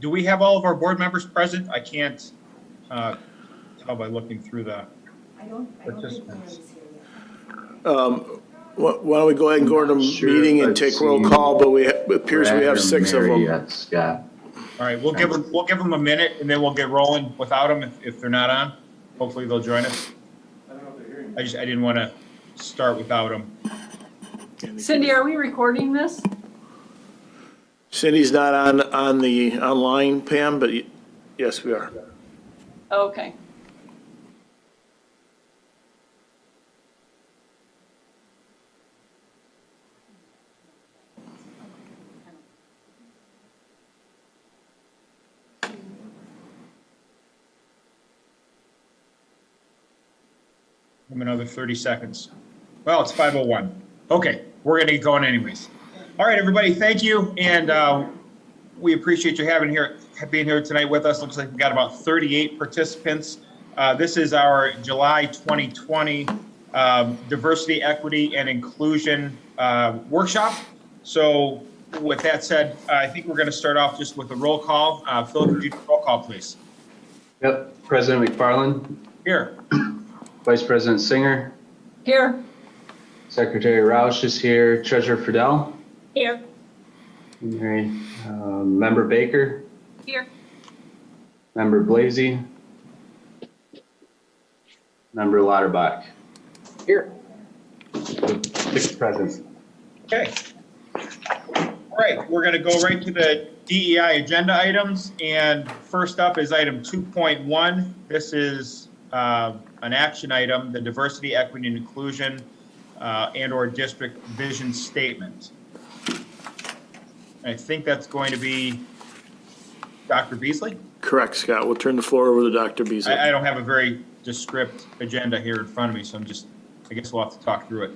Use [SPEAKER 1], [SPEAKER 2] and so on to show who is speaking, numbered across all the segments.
[SPEAKER 1] do we have all of our board members present? I can't uh, tell by looking through the,
[SPEAKER 2] I don't, I don't think
[SPEAKER 1] Participants.
[SPEAKER 2] Here yet.
[SPEAKER 3] Why why don't we go ahead and go to the
[SPEAKER 4] Sure,
[SPEAKER 3] meeting and
[SPEAKER 4] let's
[SPEAKER 3] take roll
[SPEAKER 4] see.
[SPEAKER 3] call, but we, it appears we
[SPEAKER 4] Brad or
[SPEAKER 3] have six of
[SPEAKER 4] Mary
[SPEAKER 3] them.
[SPEAKER 4] yet, Scott.
[SPEAKER 1] all right, we'll give them, we'll give them a minute and then we'll get rolling without them if, if they're not on. Hopefully they'll join us. I don't know if they're hearing. I just, I didn't want to start without them.
[SPEAKER 5] Cindy, are we recording this?
[SPEAKER 3] Cindy's not on, on the online, Pam, but y- yes, we are.
[SPEAKER 5] Okay.
[SPEAKER 1] Give them another 30 seconds. Well, it's 5:01. Okay, we're going to get going anyways. All right, everybody, thank you, and uh, we appreciate you having here, being here tonight with us. Looks like we've got about 38 participants. Uh, This is our July 2020 um, Diversity, Equity, and Inclusion uh, Workshop. So with that said, I think we're going to start off just with a roll call. Uh, Phil, could you do a roll call, please?
[SPEAKER 4] Yep, President McFarland,
[SPEAKER 1] Here.
[SPEAKER 4] Vice President Singer,
[SPEAKER 5] Here?
[SPEAKER 4] Secretary Roush is here, Treasurer Fidel,
[SPEAKER 5] Here.
[SPEAKER 4] Mary, um, Member Baker,
[SPEAKER 5] Here.
[SPEAKER 4] Member Blazy, Member Lauterbach.
[SPEAKER 5] Here.
[SPEAKER 4] Six present.
[SPEAKER 1] Okay. All right, we're going to go right to the DEI agenda items, and first up is item 2.1. This is uh, an action item, the diversity, equity, and inclusion uh, and/or district vision statement. I think that's going to be Dr. Beasley?
[SPEAKER 3] Correct, Scott. We'll turn the floor over to Dr. Beasley.
[SPEAKER 1] I I don't have a very descript agenda here in front of me, so I'm just, I guess we'll have to talk through it.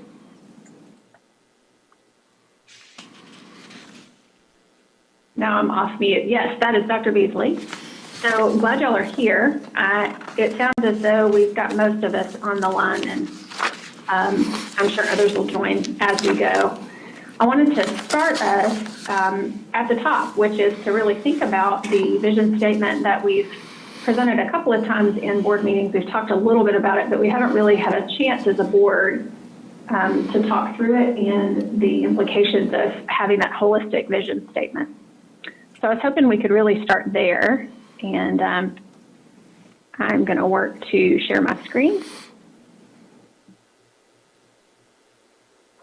[SPEAKER 6] Now I'm off mute. Yes, that is Dr. Beasley. So glad y'all are here. Uh, It sounds as though we've got most of us on the line, and um, I'm sure others will join as we go. I wanted to start us um, at the top, which is to really think about the vision statement that we've presented a couple of times in board meetings. We've talked a little bit about it, but we haven't really had a chance as a board um, to talk through it and the implications of having that holistic vision statement. So I was hoping we could really start there, and um, I'm going to work to share my screen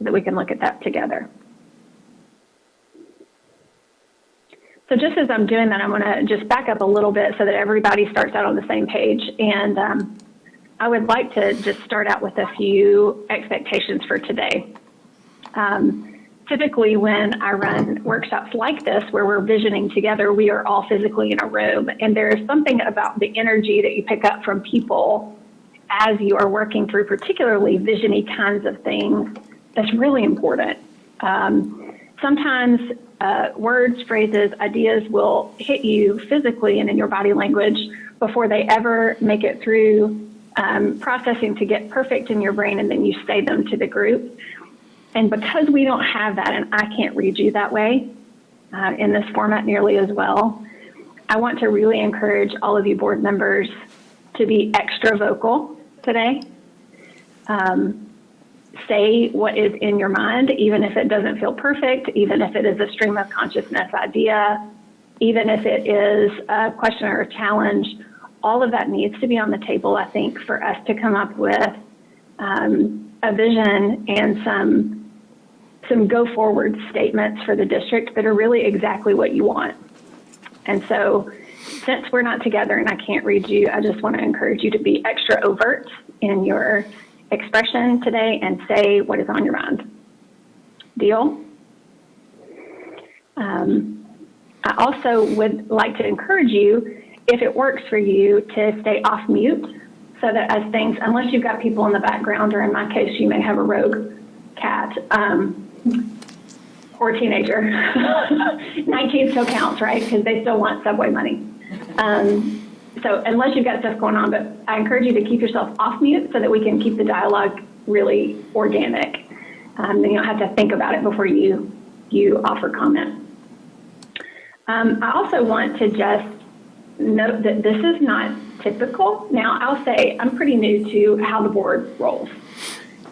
[SPEAKER 6] that we can look at that together. So just as I'm doing that, I'm going to just back up a little bit so that everybody starts out on the same page. And um, I would like to just start out with a few expectations for today. Um, typically when I run workshops like this, where we're visioning together, we are all physically in a room. And there is something about the energy that you pick up from people as you are working through particularly visiony kinds of things that's really important. Um, sometimes uh, words, phrases, ideas will hit you physically and in your body language before they ever make it through um, processing to get perfect in your brain and then you say them to the group. And because we don't have that, and I can't read you that way uh, in this format nearly as well, I want to really encourage all of you board members to be extra vocal today. Um, say what is in your mind, even if it doesn't feel perfect, even if it is a stream of consciousness idea, even if it is a question or a challenge. All of that needs to be on the table, I think, for us to come up with um, a vision and some some go forward statements for the district that are really exactly what you want. And so, since we're not together and I can't read you, I just want to encourage you to be extra overt in your expression today and say what is on your mind. Deal? Um, I also would like to encourage you, if it works for you, to stay off mute so that as things, unless you've got people in the background, or in my case, you may have a rogue cat um, or teenager. 19 still counts, right? Because they still want subway money. Um, so unless you've got stuff going on, but I encourage you to keep yourself off mute so that we can keep the dialogue really organic. Um, then you don't have to think about it before you you offer comment. Um, I also want to just note that this is not typical. Now, I'll say I'm pretty new to how the board rolls.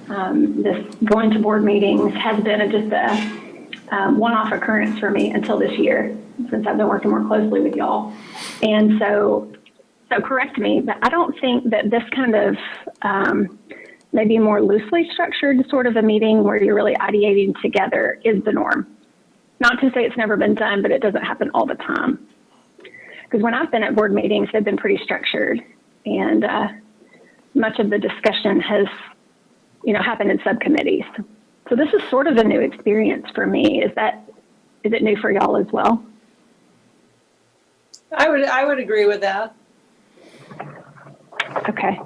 [SPEAKER 6] Um, this going to board meetings has been a, just a um, one-off occurrence for me until this year, since I've been working more closely with y'all. And so, so correct me, but I don't think that this kind of um, maybe more loosely structured sort of a meeting where you're really ideating together is the norm. Not to say it's never been done, but it doesn't happen all the time. Because when I've been at board meetings, they've been pretty structured, and uh, much of the discussion has, you know, happened in subcommittees. So this is sort of a new experience for me. Is that is it new for y'all as well?
[SPEAKER 5] I would, I would agree with that.
[SPEAKER 6] Okay.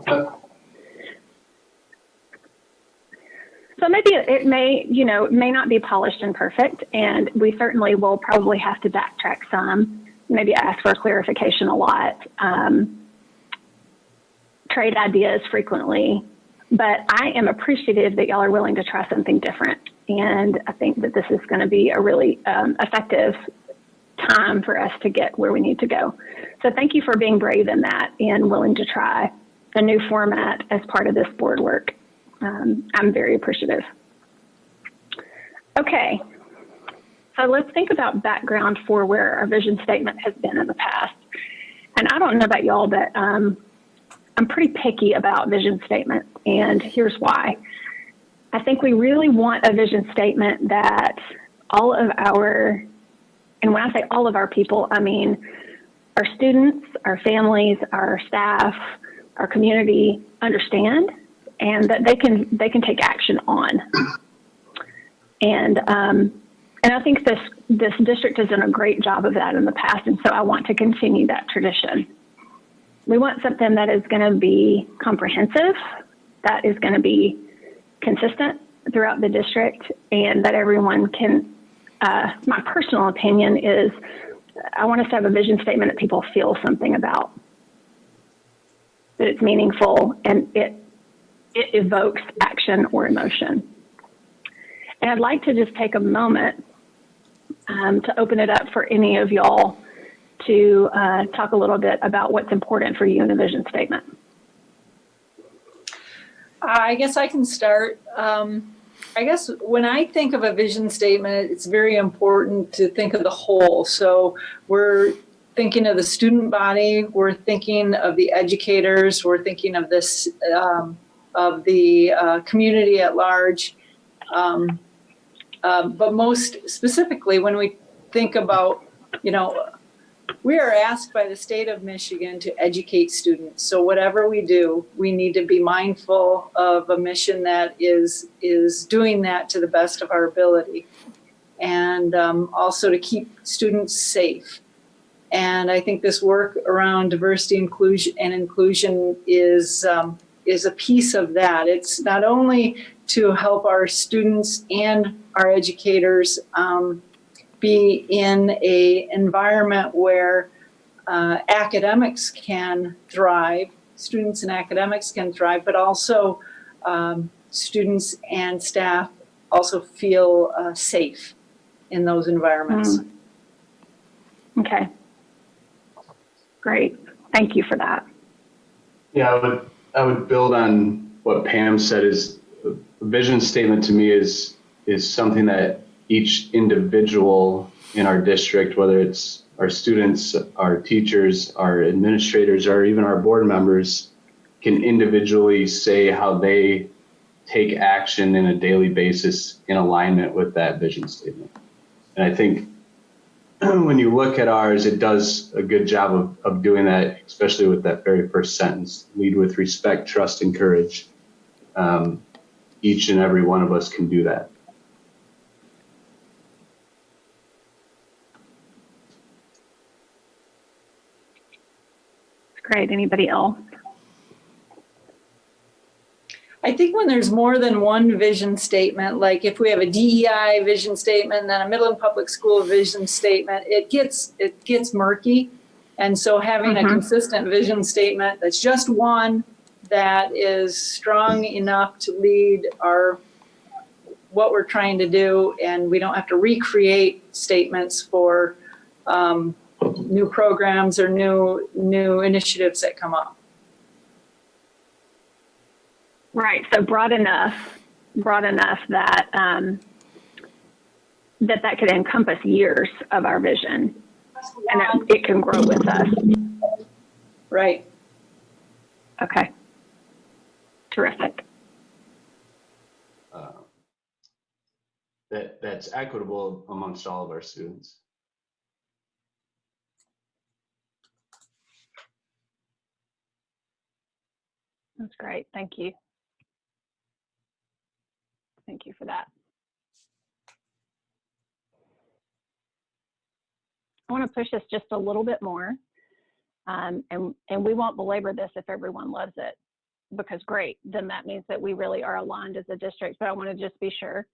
[SPEAKER 6] So maybe it it may, you know, may not be polished and perfect, and we certainly will probably have to backtrack some, maybe ask for clarification a lot, um, trade ideas frequently. But I am appreciative that y'all are willing to try something different, and I think that this is going to be a really um, effective time for us to get where we need to go. So thank you for being brave in that and willing to try a new format as part of this board work. Um, I'm very appreciative. Okay, so let's think about background for where our vision statement has been in the past. And I don't know about y'all, but um, I'm pretty picky about vision statements, and here's why. I think we really want a vision statement that all of our, and when I say all of our people, I mean our students, our families, our staff, our community understand and that they can they can take action on. And um, and I think this this district has done a great job of that in the past, and so I want to continue that tradition. We want something that is going to be comprehensive, that is going to be consistent throughout the district, and that everyone can. Uh, my personal opinion is, I want us to have a vision statement that people feel something about, that it's meaningful, and it it evokes action or emotion. And I'd like to just take a moment um, to open it up for any of y'all to uh, talk a little bit about what's important for you in a vision statement.
[SPEAKER 5] I guess I can start. Um, I guess when I think of a vision statement, it's very important to think of the whole. So we're thinking of the student body, we're thinking of the educators, we're thinking of this um, of the uh, community at large. Um, uh, but most specifically, when we think about, you know, we are asked by the state of Michigan to educate students. So whatever we do, we need to be mindful of a mission that is is doing that to the best of our ability, and um, also to keep students safe. And I think this work around diversity, inclusion, and inclusion is um, is a piece of that. It's not only to help our students and our educators um, be in a environment where uh, academics can thrive, students and academics can thrive, but also um, students and staff also feel uh, safe in those environments.
[SPEAKER 6] Mm. Okay. Great. Thank you for that.
[SPEAKER 4] Yeah, I would, I would build on what Pam said is vision statement to me is, is something that each individual in our district, whether it's our students, our teachers, our administrators, or even our board members, can individually say how they take action in a daily basis in alignment with that vision statement. And I think when you look at ours, it does a good job of, of doing that, especially with that very first sentence lead with respect, trust, and courage. Um, each and every one of us can do that.
[SPEAKER 6] Great. Anybody else?
[SPEAKER 5] I think when there's more than one vision statement, like if we have a DEI vision statement, then a Midland Public School vision statement, it gets it gets murky. And so having a
[SPEAKER 6] Mhm.
[SPEAKER 5] consistent vision statement that's just one that is strong enough to lead our what we're trying to do, and we don't have to recreate statements for um, new programs or new, new initiatives that come up.
[SPEAKER 6] Right, so broad enough, broad enough that, um, that that could encompass years of our vision and that it can grow with us.
[SPEAKER 5] Right.
[SPEAKER 6] Okay. Terrific.
[SPEAKER 4] uh, that, that's equitable amongst all of our students.
[SPEAKER 6] That's great. Thank you. Thank you for that. I want to push this just a little bit more. Um, and, and we won't belabor this if everyone loves it because great, then that means that we really are aligned as a district. But I want to just be sure.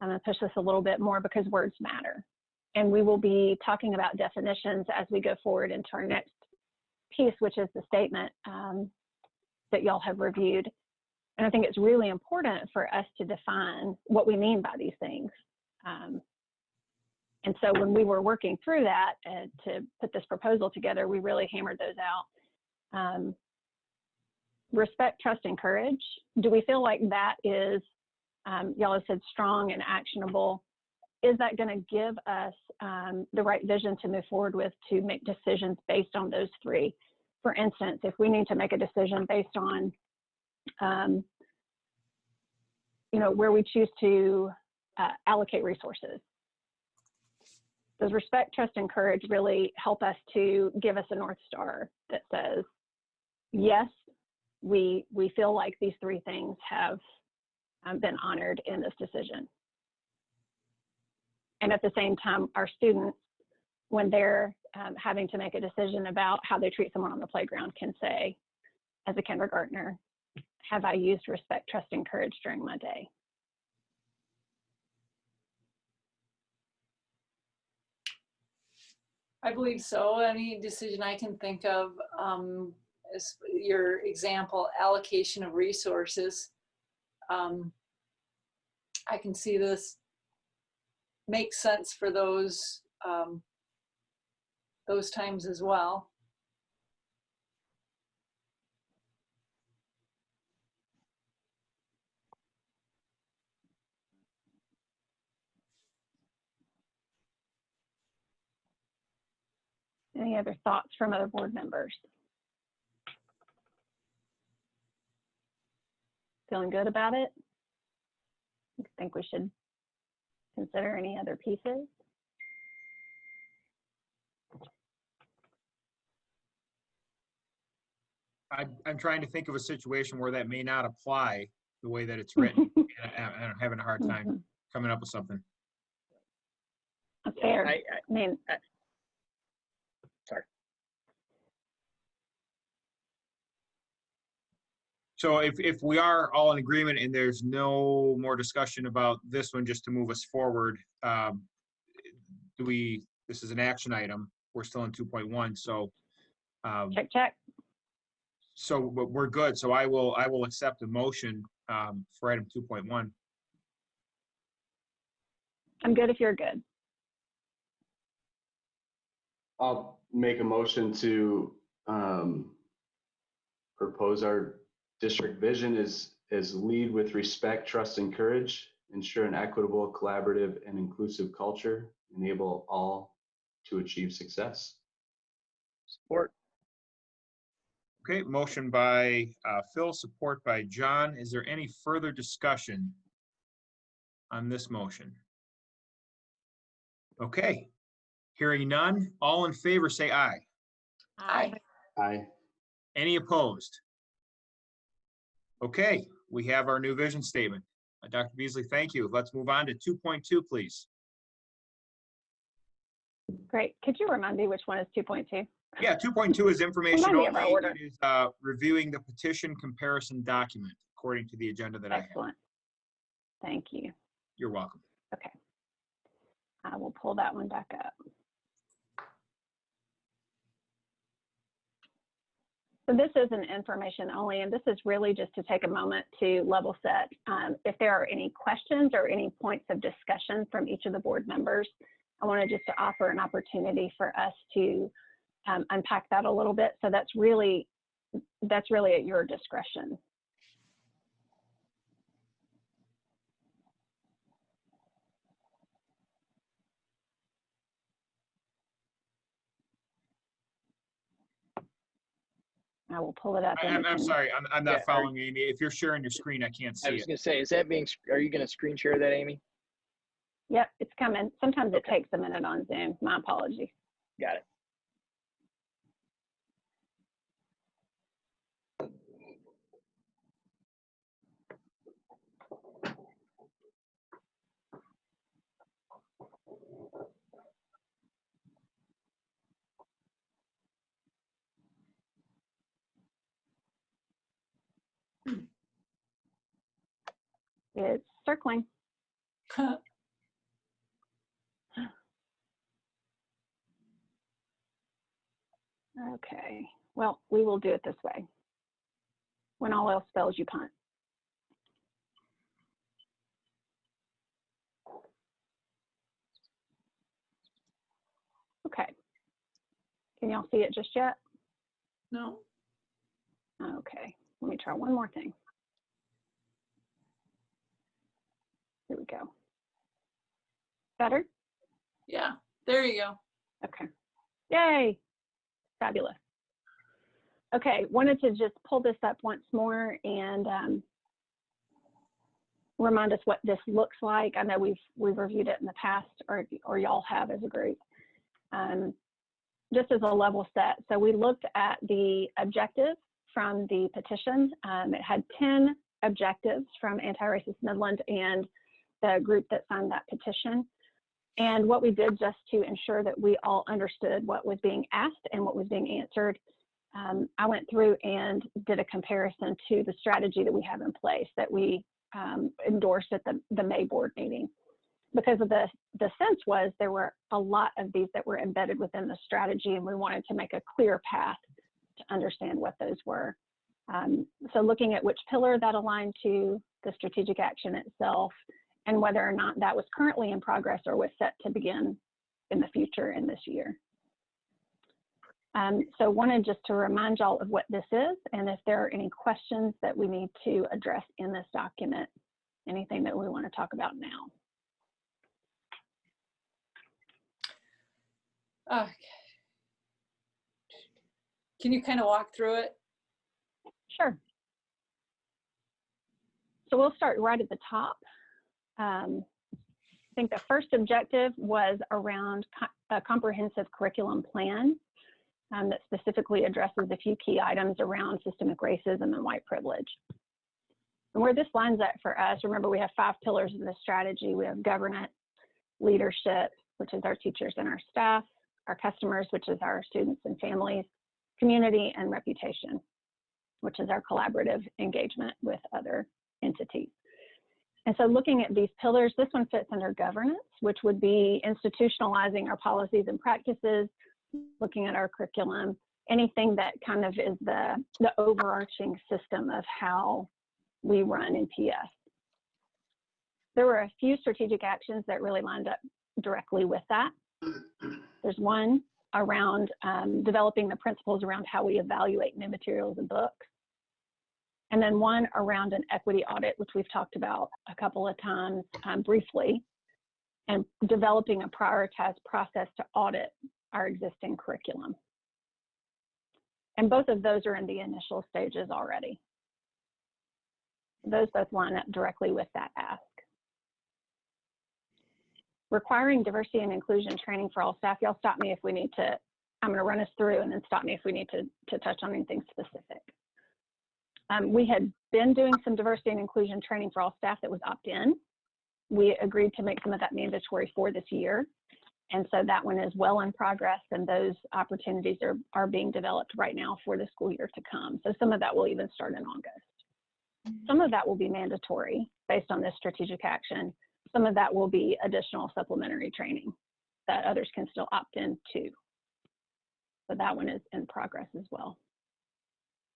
[SPEAKER 6] I'm going to push this a little bit more because words matter. And we will be talking about definitions as we go forward into our next piece, which is the statement um, that y'all have reviewed. And I think it's really important for us to define what we mean by these things. Um, and so when we were working through that uh, to put this proposal together, we really hammered those out. Um, respect, trust, and courage. Do we feel like that is, um, y'all have said strong and actionable. Is that going to give us um, the right vision to move forward with to make decisions based on those three? For instance, if we need to make a decision based on, um, you know, where we choose to uh, allocate resources, does respect, trust, and courage really help us to give us a North Star that says, yes, we, we feel like these three things have um, been honored in this decision. And at the same time, our students, when they're um, having to make a decision about how they treat someone on the playground, can say, as a kindergartner, have I used respect, trust, and courage during my day?
[SPEAKER 5] I believe so. Any decision I can think of um, your example allocation of resources. Um, I can see this makes sense for those um, those times as well.
[SPEAKER 6] Any other thoughts from other board members? Feeling good about it? You Think we should consider any other pieces?
[SPEAKER 1] I, I'm trying to think of a situation where that may not apply the way that it's written. and I- I'm having a hard time
[SPEAKER 6] Mhm.
[SPEAKER 1] coming up with something.
[SPEAKER 6] Fair.
[SPEAKER 1] I,
[SPEAKER 6] I mean,
[SPEAKER 1] So if, if we are all in agreement and there's no more discussion about this one, just to move us forward, um, do we, this is an action item, we're still in 2.1, so, um,
[SPEAKER 6] check, check.
[SPEAKER 1] so we're we're good. So I will, I will accept the motion um, for item 2.1.
[SPEAKER 6] I'm good if you're good.
[SPEAKER 4] I'll make a motion to um, propose our district vision is, is lead with respect, trust, and courage, ensure an equitable, collaborative, and inclusive culture, enable all to achieve success.
[SPEAKER 3] Support.
[SPEAKER 1] Okay, motion by uh, Phil, support by John. Is there any further discussion on this motion? Okay, hearing none, all in favor, say aye.
[SPEAKER 5] Aye.
[SPEAKER 4] Aye.
[SPEAKER 1] Any opposed? Okay, we have our new vision statement. Uh, Dr. Beasley, thank you. Let's move on to 2.2, please.
[SPEAKER 6] Great. Could you remind me which one is 2.2?
[SPEAKER 1] Yeah, 2.2 is information only. It is uh, reviewing the petition comparison document according to the agenda that I have.
[SPEAKER 6] Excellent. Thank you.
[SPEAKER 1] You're welcome.
[SPEAKER 6] Okay. I will pull that one back up. So this is an information only, and this is really just to take a moment to level set. Um, if there are any questions or any points of discussion from each of the board members, I wanted just to offer an opportunity for us to um, unpack that a little bit. So that's really, that's really at your discretion. I will pull it up.
[SPEAKER 1] I, I'm, I'm sorry, I'm, I'm not
[SPEAKER 7] are-
[SPEAKER 1] following you, Amy. If you're sharing your screen, I can't see. it.
[SPEAKER 7] I was gonna say, is that being, are you gonna screen share that, Amy?
[SPEAKER 6] Yep, it's coming. Sometimes it takes a minute on Zoom. My apologies.
[SPEAKER 7] Got it.
[SPEAKER 6] It's circling. Okay, well, we will do it this way. When all else fails, you punt. Okay. Can y'all see it just yet?
[SPEAKER 5] No?
[SPEAKER 6] Okay, let me try one more thing. Here we go. Better?
[SPEAKER 5] Yeah, there you go.
[SPEAKER 6] Okay. Yay. Fabulous. Okay, wanted to just pull this up once more and um, remind us what this looks like. I know we've we've reviewed it in the past, or or y'all have as a group. Um, just as a level set, so we looked at the objectives from the petition. Um, it had 10 objectives from Anti-Racist Midland and the group that signed that petition. And what we did just to ensure that we all understood what was being asked and what was being answered, um, I went through and did a comparison to the strategy that we have in place that we um, endorsed at the, the May board meeting. Because of the, the sense was there were a lot of these that were embedded within the strategy and we wanted to make a clear path to understand what those were. Um, so looking at which pillar that aligned to, the strategic action itself, and whether or not that was currently in progress or was set to begin in the future in this year. Um, so wanted just to remind y'all of what this is and if there are any questions that we need to address in this document, anything that we want to talk about now.
[SPEAKER 5] Uh, Can you kind of walk through it?
[SPEAKER 6] Sure. So we'll start right at the top. Um, I think the first objective was around co- a comprehensive curriculum plan um, that specifically addresses a few key items around systemic racism and white privilege. And where this lines up for us, remember we have five pillars of the strategy. We have governance, leadership, which is our teachers and our staff, our customers, which is our students and families, community, and reputation which is our collaborative engagement with other entities. And so looking at these pillars, this one fits under governance, which would be institutionalizing our policies and practices, looking at our curriculum, anything that kind of is the, the overarching system of how we run MPS. There were a few strategic actions that really lined up directly with that. There's one around um, developing the principles around how we evaluate new materials and books. And then one around an equity audit, which we've talked about a couple of times um, briefly, and developing a prioritized process to audit our existing curriculum. And both of those are in the initial stages already. Those both line up directly with that ask. Requiring diversity and inclusion training for all staff. Y'all stop me if we need to, I'm to run us through and then stop me if we need to, to touch on anything specific. Um, we had been doing some diversity and inclusion training for all staff that was opt-in. We agreed to make some of that mandatory for this year. And so that one is well in progress and those opportunities are, are being developed right now for the school year to come. So some of that will even start in August. Some of that will be mandatory based on this strategic action. Some of that will be additional supplementary training that others can still opt in to. So that one is in progress as well.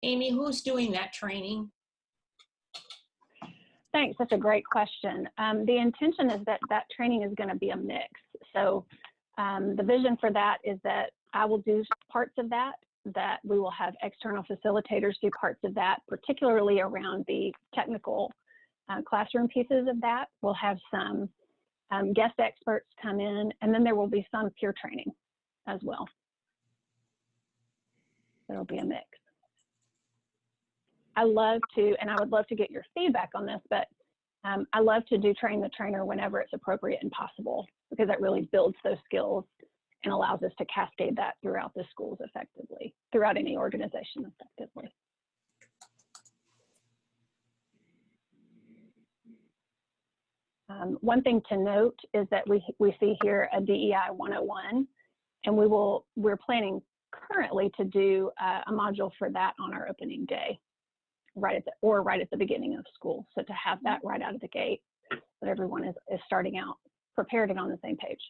[SPEAKER 2] Amy, who's doing that training?
[SPEAKER 6] Thanks. That's a great question. Um, the intention is that that training is going to be a mix. So Um, the vision for that is that I will do parts of that, that we will have external facilitators do parts of that, particularly around the technical uh, classroom pieces of that. We'll have some um, guest experts come in, and then there will be some peer training as well. There'll be a mix. I love to, and I would love to get your feedback on this, but um, I love to do train the trainer whenever it's appropriate and possible because that really builds those skills and allows us to cascade that throughout the schools effectively, throughout any organization effectively. Um, one thing to note is that we, we see here a DEI 101, and we will, we're planning currently to do uh, a module for that on our opening day, right at the, or right at the beginning of school. So to have that mm-hmm. right out of the gate, that everyone is, is starting out prepared and on the same page.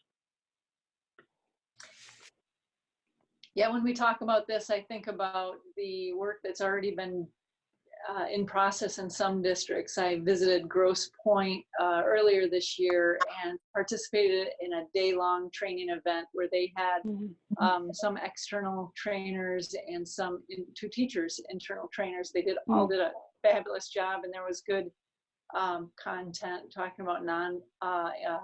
[SPEAKER 5] Yeah, when we talk about this, I think about the work that's already been uh, in process in some districts. I visited Grosse Pointe uh, earlier this year and participated in a day-long training event where they had um, some external trainers and some in, two teachers, internal trainers. They did all did a fabulous job, and there was good um, content talking about non uh, uh,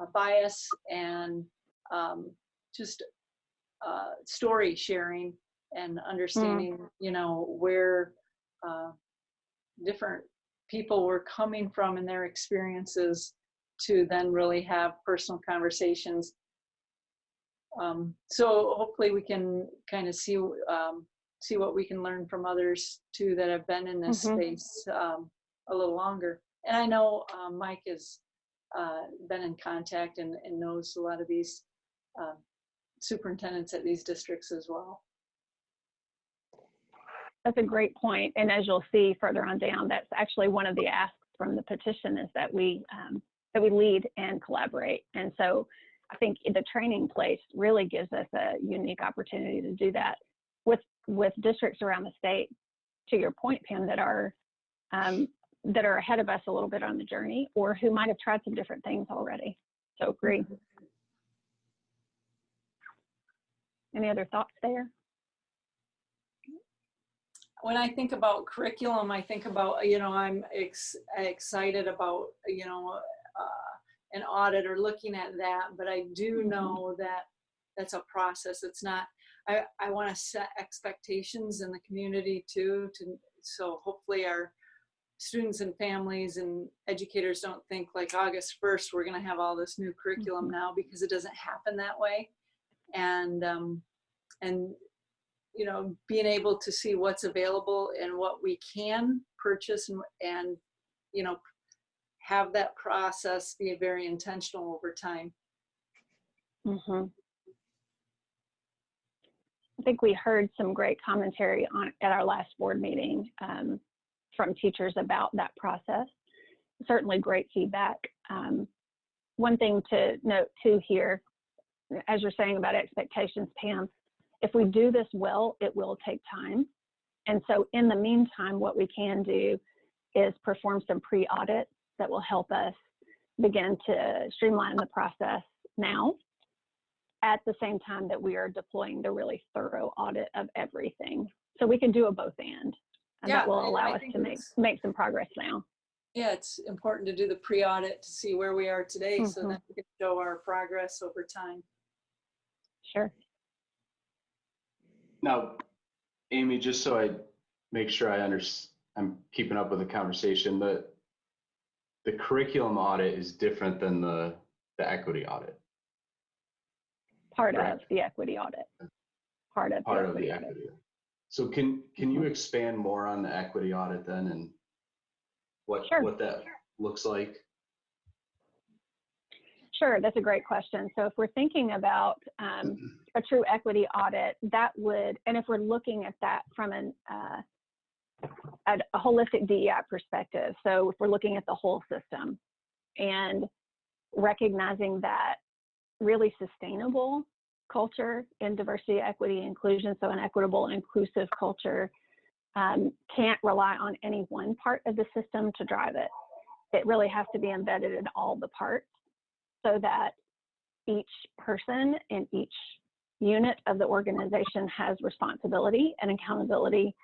[SPEAKER 5] uh, bias and um, just uh, story sharing and understanding, you know, where uh, different people were coming from and their experiences to then really have personal conversations. Um, so hopefully we can kind of see um, see what we can learn from others too that have been in this
[SPEAKER 6] Mhm.
[SPEAKER 5] space um, a little longer. And I know um, Mike has uh, been in contact and, and knows a lot of these uh, superintendents at these districts as well.
[SPEAKER 6] That's a great point. And as you'll see further on down, that's actually one of the asks from the petition is that we um, that we lead and collaborate. And so I think the training place really gives us a unique opportunity to do that with with districts around the state. To your point, Pam, that are um, that are ahead of us a little bit on the journey, or who might have tried some different things already. So agree. Any other thoughts there?
[SPEAKER 5] When I think about curriculum, I think about, you know, I'm ex- excited about, you know, uh, an audit or looking at that, but I do know that that's a process. It's not, I, I want to set expectations in the community too, to, so hopefully our students and families and educators don't think like August 1st, we're going to have all this new curriculum now because it doesn't happen that way. And, um, and you know, being able to see what's available and what we can purchase and, and you know, have that process be very intentional over time.
[SPEAKER 6] hmm I think we heard some great commentary on at our last board meeting um, from teachers about that process. Certainly great feedback. Um, one thing to note too here, as you're saying about expectations, Pam, if we do this well, it will take time. And so in the meantime, what we can do is perform some pre-audit that will help us begin to streamline the process now at the same time that we are deploying the really thorough audit of everything. So we can do a both and. And
[SPEAKER 5] Yeah,
[SPEAKER 6] that will allow
[SPEAKER 5] I
[SPEAKER 6] us to make, make some progress now.
[SPEAKER 5] Yeah, it's important to do the pre-audit to see where we are today so
[SPEAKER 6] Mhm.
[SPEAKER 5] that we can show our progress over time.
[SPEAKER 6] Sure.
[SPEAKER 4] Now, Amy, just so I make sure I under, I'm keeping up with the conversation, the, the curriculum audit is different than the, the equity audit,
[SPEAKER 6] Part of the equity audit. Part of.
[SPEAKER 4] part of the
[SPEAKER 6] audit.
[SPEAKER 4] equity. So can, can you expand more on the equity audit then and what,
[SPEAKER 6] Sure.
[SPEAKER 4] what that looks like?
[SPEAKER 6] Sure, that's a great question. So if we're thinking about um, a true equity audit, that would, and if we're looking at that from an, uh, a holistic DEI perspective, so if we're looking at the whole system and recognizing that really sustainable culture in diversity, equity, inclusion, so an equitable and inclusive culture um, can't rely on any one part of the system to drive it. It really has to be embedded in all the parts so that each person in each unit of the organization has responsibility and accountability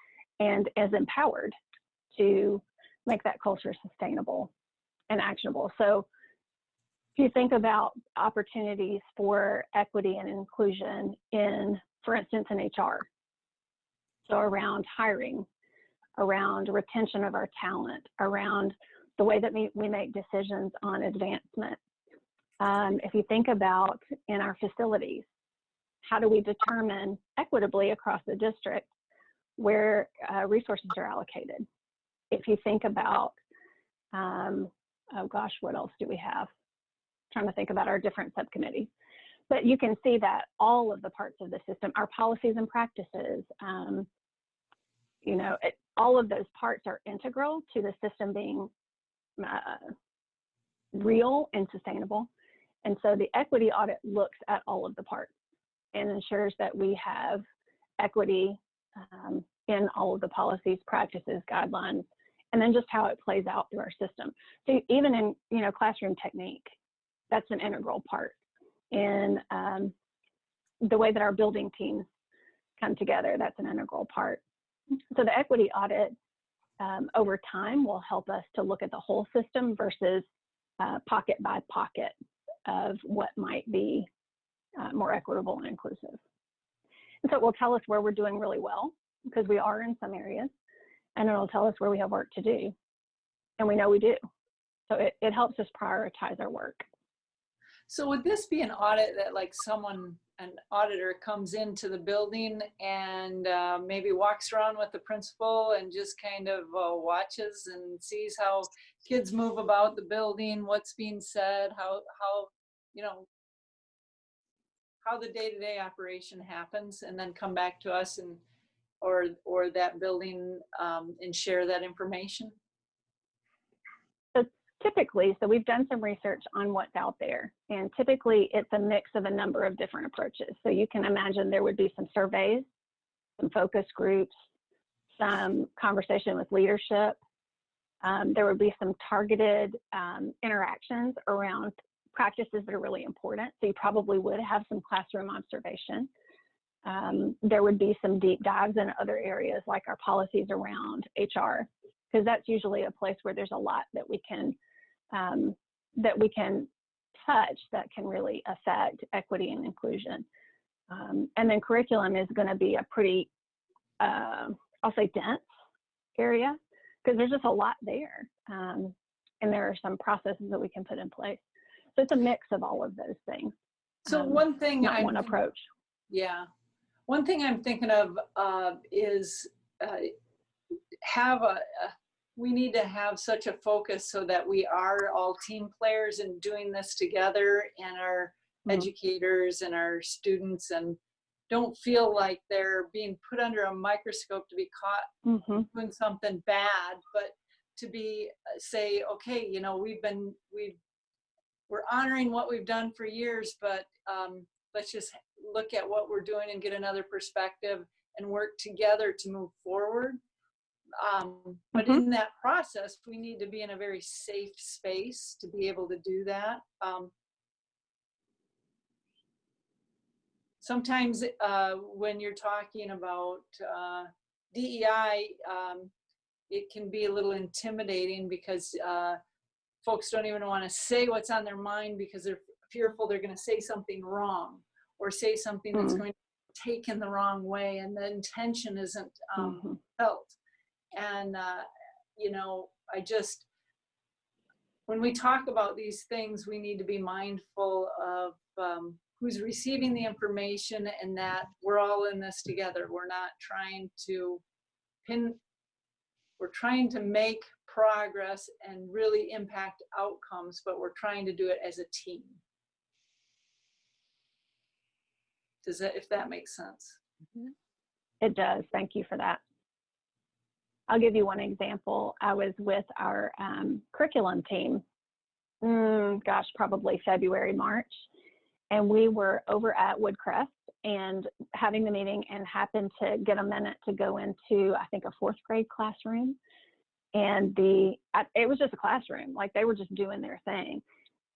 [SPEAKER 6] and is empowered to make that culture sustainable and actionable. So if you think about opportunities for equity and inclusion in, for instance, in HR, so around hiring, around retention of our talent, around the way that we, we make decisions on advancement. Um, if you think about in our facilities, how do we determine equitably across the district where uh, resources are allocated? If you think about, um, oh gosh, what else do we have? trying to think about our different subcommittees. But you can see that all of the parts of the system, our policies and practices, um, you know, it, all of those parts are integral to the system being uh, real and sustainable. And so the equity audit looks at all of the parts and ensures that we have equity um, in all of the policies, practices, guidelines, and then just how it plays out through our system. So even in, you know, classroom technique, that's an integral part in um, the way that our building teams come together. That's an integral part. So the equity audit um, over time will help us to look at the whole system versus uh, pocket by pocket of what might be uh, more equitable and inclusive. And so it will tell us where we're doing really well because we are in some areas and it'll tell us where we have work to do. And we know we do. So it, it helps us prioritize our work.
[SPEAKER 5] So would this be an audit that like someone, an auditor comes into the building and uh, maybe walks around with the principal and just kind of uh, watches and sees how kids move about the building, what's being said, how, how, you know, how the day-to-day operation happens and then come back to us and, or, or that building um, and share that information?
[SPEAKER 6] So typically, so we've done some research on what's out there, and typically it's a mix of a number of different approaches. So you can imagine there would be some surveys, some focus groups, some conversation with leadership. Um, there would be some targeted um, interactions around practices that are really important. So you probably would have some classroom observation. Um, there would be some deep dives in other areas like our policies around HR, because that's usually a place where there's a lot that we can um, that we can touch that can really affect equity and inclusion. Um, and then curriculum is going to be a pretty, uh, I'll say dense area because there's just a lot there. Um, and there are some processes that we can put in place. So it's a mix of all of those things.
[SPEAKER 5] So
[SPEAKER 6] Um,
[SPEAKER 5] one thing
[SPEAKER 6] Not
[SPEAKER 5] I'm
[SPEAKER 6] one approach.
[SPEAKER 5] Yeah. One thing I'm thinking of uh, is uh, have a, a, we need to have such a focus so that we are all team players and doing this together and our
[SPEAKER 6] Mhm.
[SPEAKER 5] educators and our students and don't feel like they're being put under a microscope to be caught
[SPEAKER 6] hmm
[SPEAKER 5] doing something bad, but to be uh, say, okay, you know, we've been we've we're honoring what we've done for years, but um, let's just look at what we're doing and get another perspective and work together to move forward. Um, but
[SPEAKER 6] Mhm.
[SPEAKER 5] in that process, we need to be in a very safe space to be able to do that. Um, sometimes uh, when you're talking about uh, DEI, um, it can be a little intimidating because uh, folks don't even want to say what's on their mind because they're fearful they're going to say something wrong or say something that's
[SPEAKER 6] Mhm.
[SPEAKER 5] going to be taken the wrong way and the intention isn't um,
[SPEAKER 6] Mhm.
[SPEAKER 5] felt. And, uh, you know, I just, when we talk about these things, we need to be mindful of um, who's receiving the information and that we're all in this together. We're not trying to pin, we're trying to make progress and really impact outcomes, but we're trying to do it as a team. Does that, if that makes sense?
[SPEAKER 6] It does. Thank you for that. I'll give you one example. I was with our um, curriculum team, mm, gosh, probably February, March, and we were over at Woodcrest and having the meeting and happened to get a minute to go into, I think, a fourth grade classroom. And the, it was just a classroom, like they were just doing their thing.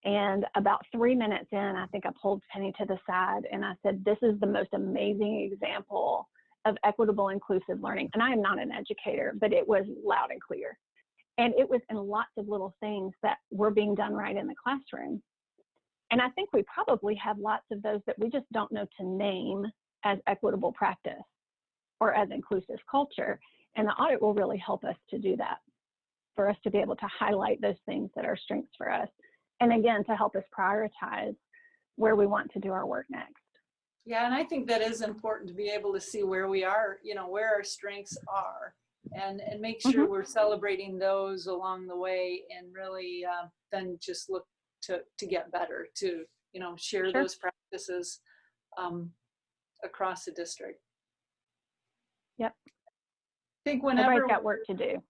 [SPEAKER 6] And about three minutes in, I think I pulled Penny to the side and I said, This is the most amazing example of equitable inclusive learning. And I am not an educator, but it was loud and clear. And it was in lots of little things that were being done right in the classroom. And I think we probably have lots of those that we just don't know to name as equitable practice or as inclusive culture. And the audit will really help us to do that, for us to be able to highlight those things that are strengths for us. And again, to help us prioritize where we want to do our work next.
[SPEAKER 5] Yeah, and I think that is important to be able to see where we are, you know, where our strengths are and, and make sure
[SPEAKER 6] Mhm.
[SPEAKER 5] we're celebrating those along the way and really uh, then just look to, to get better, to, you know, share
[SPEAKER 6] Sure.
[SPEAKER 5] those practices um, across the district.
[SPEAKER 6] Yep.
[SPEAKER 5] I think whenever
[SPEAKER 6] Everybody's got work to do.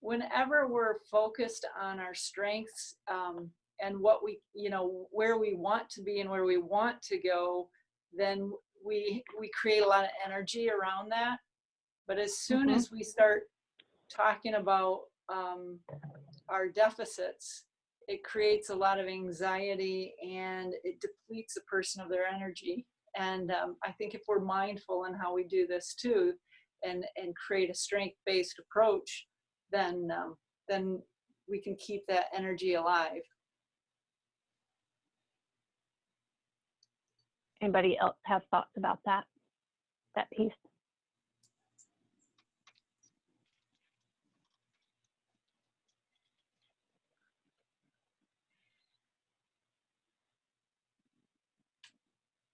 [SPEAKER 5] Whenever we're focused on our strengths um, and what we you know where we want to be and where we want to go then we we create a lot of energy around that but as soon
[SPEAKER 6] Mhm.
[SPEAKER 5] as we start talking about um, our deficits it creates a lot of anxiety and it depletes a person of their energy and um, i think if we're mindful in how we do this too and and create a strength based approach then um, then we can keep that energy alive.
[SPEAKER 6] Anybody else have thoughts about that? That piece?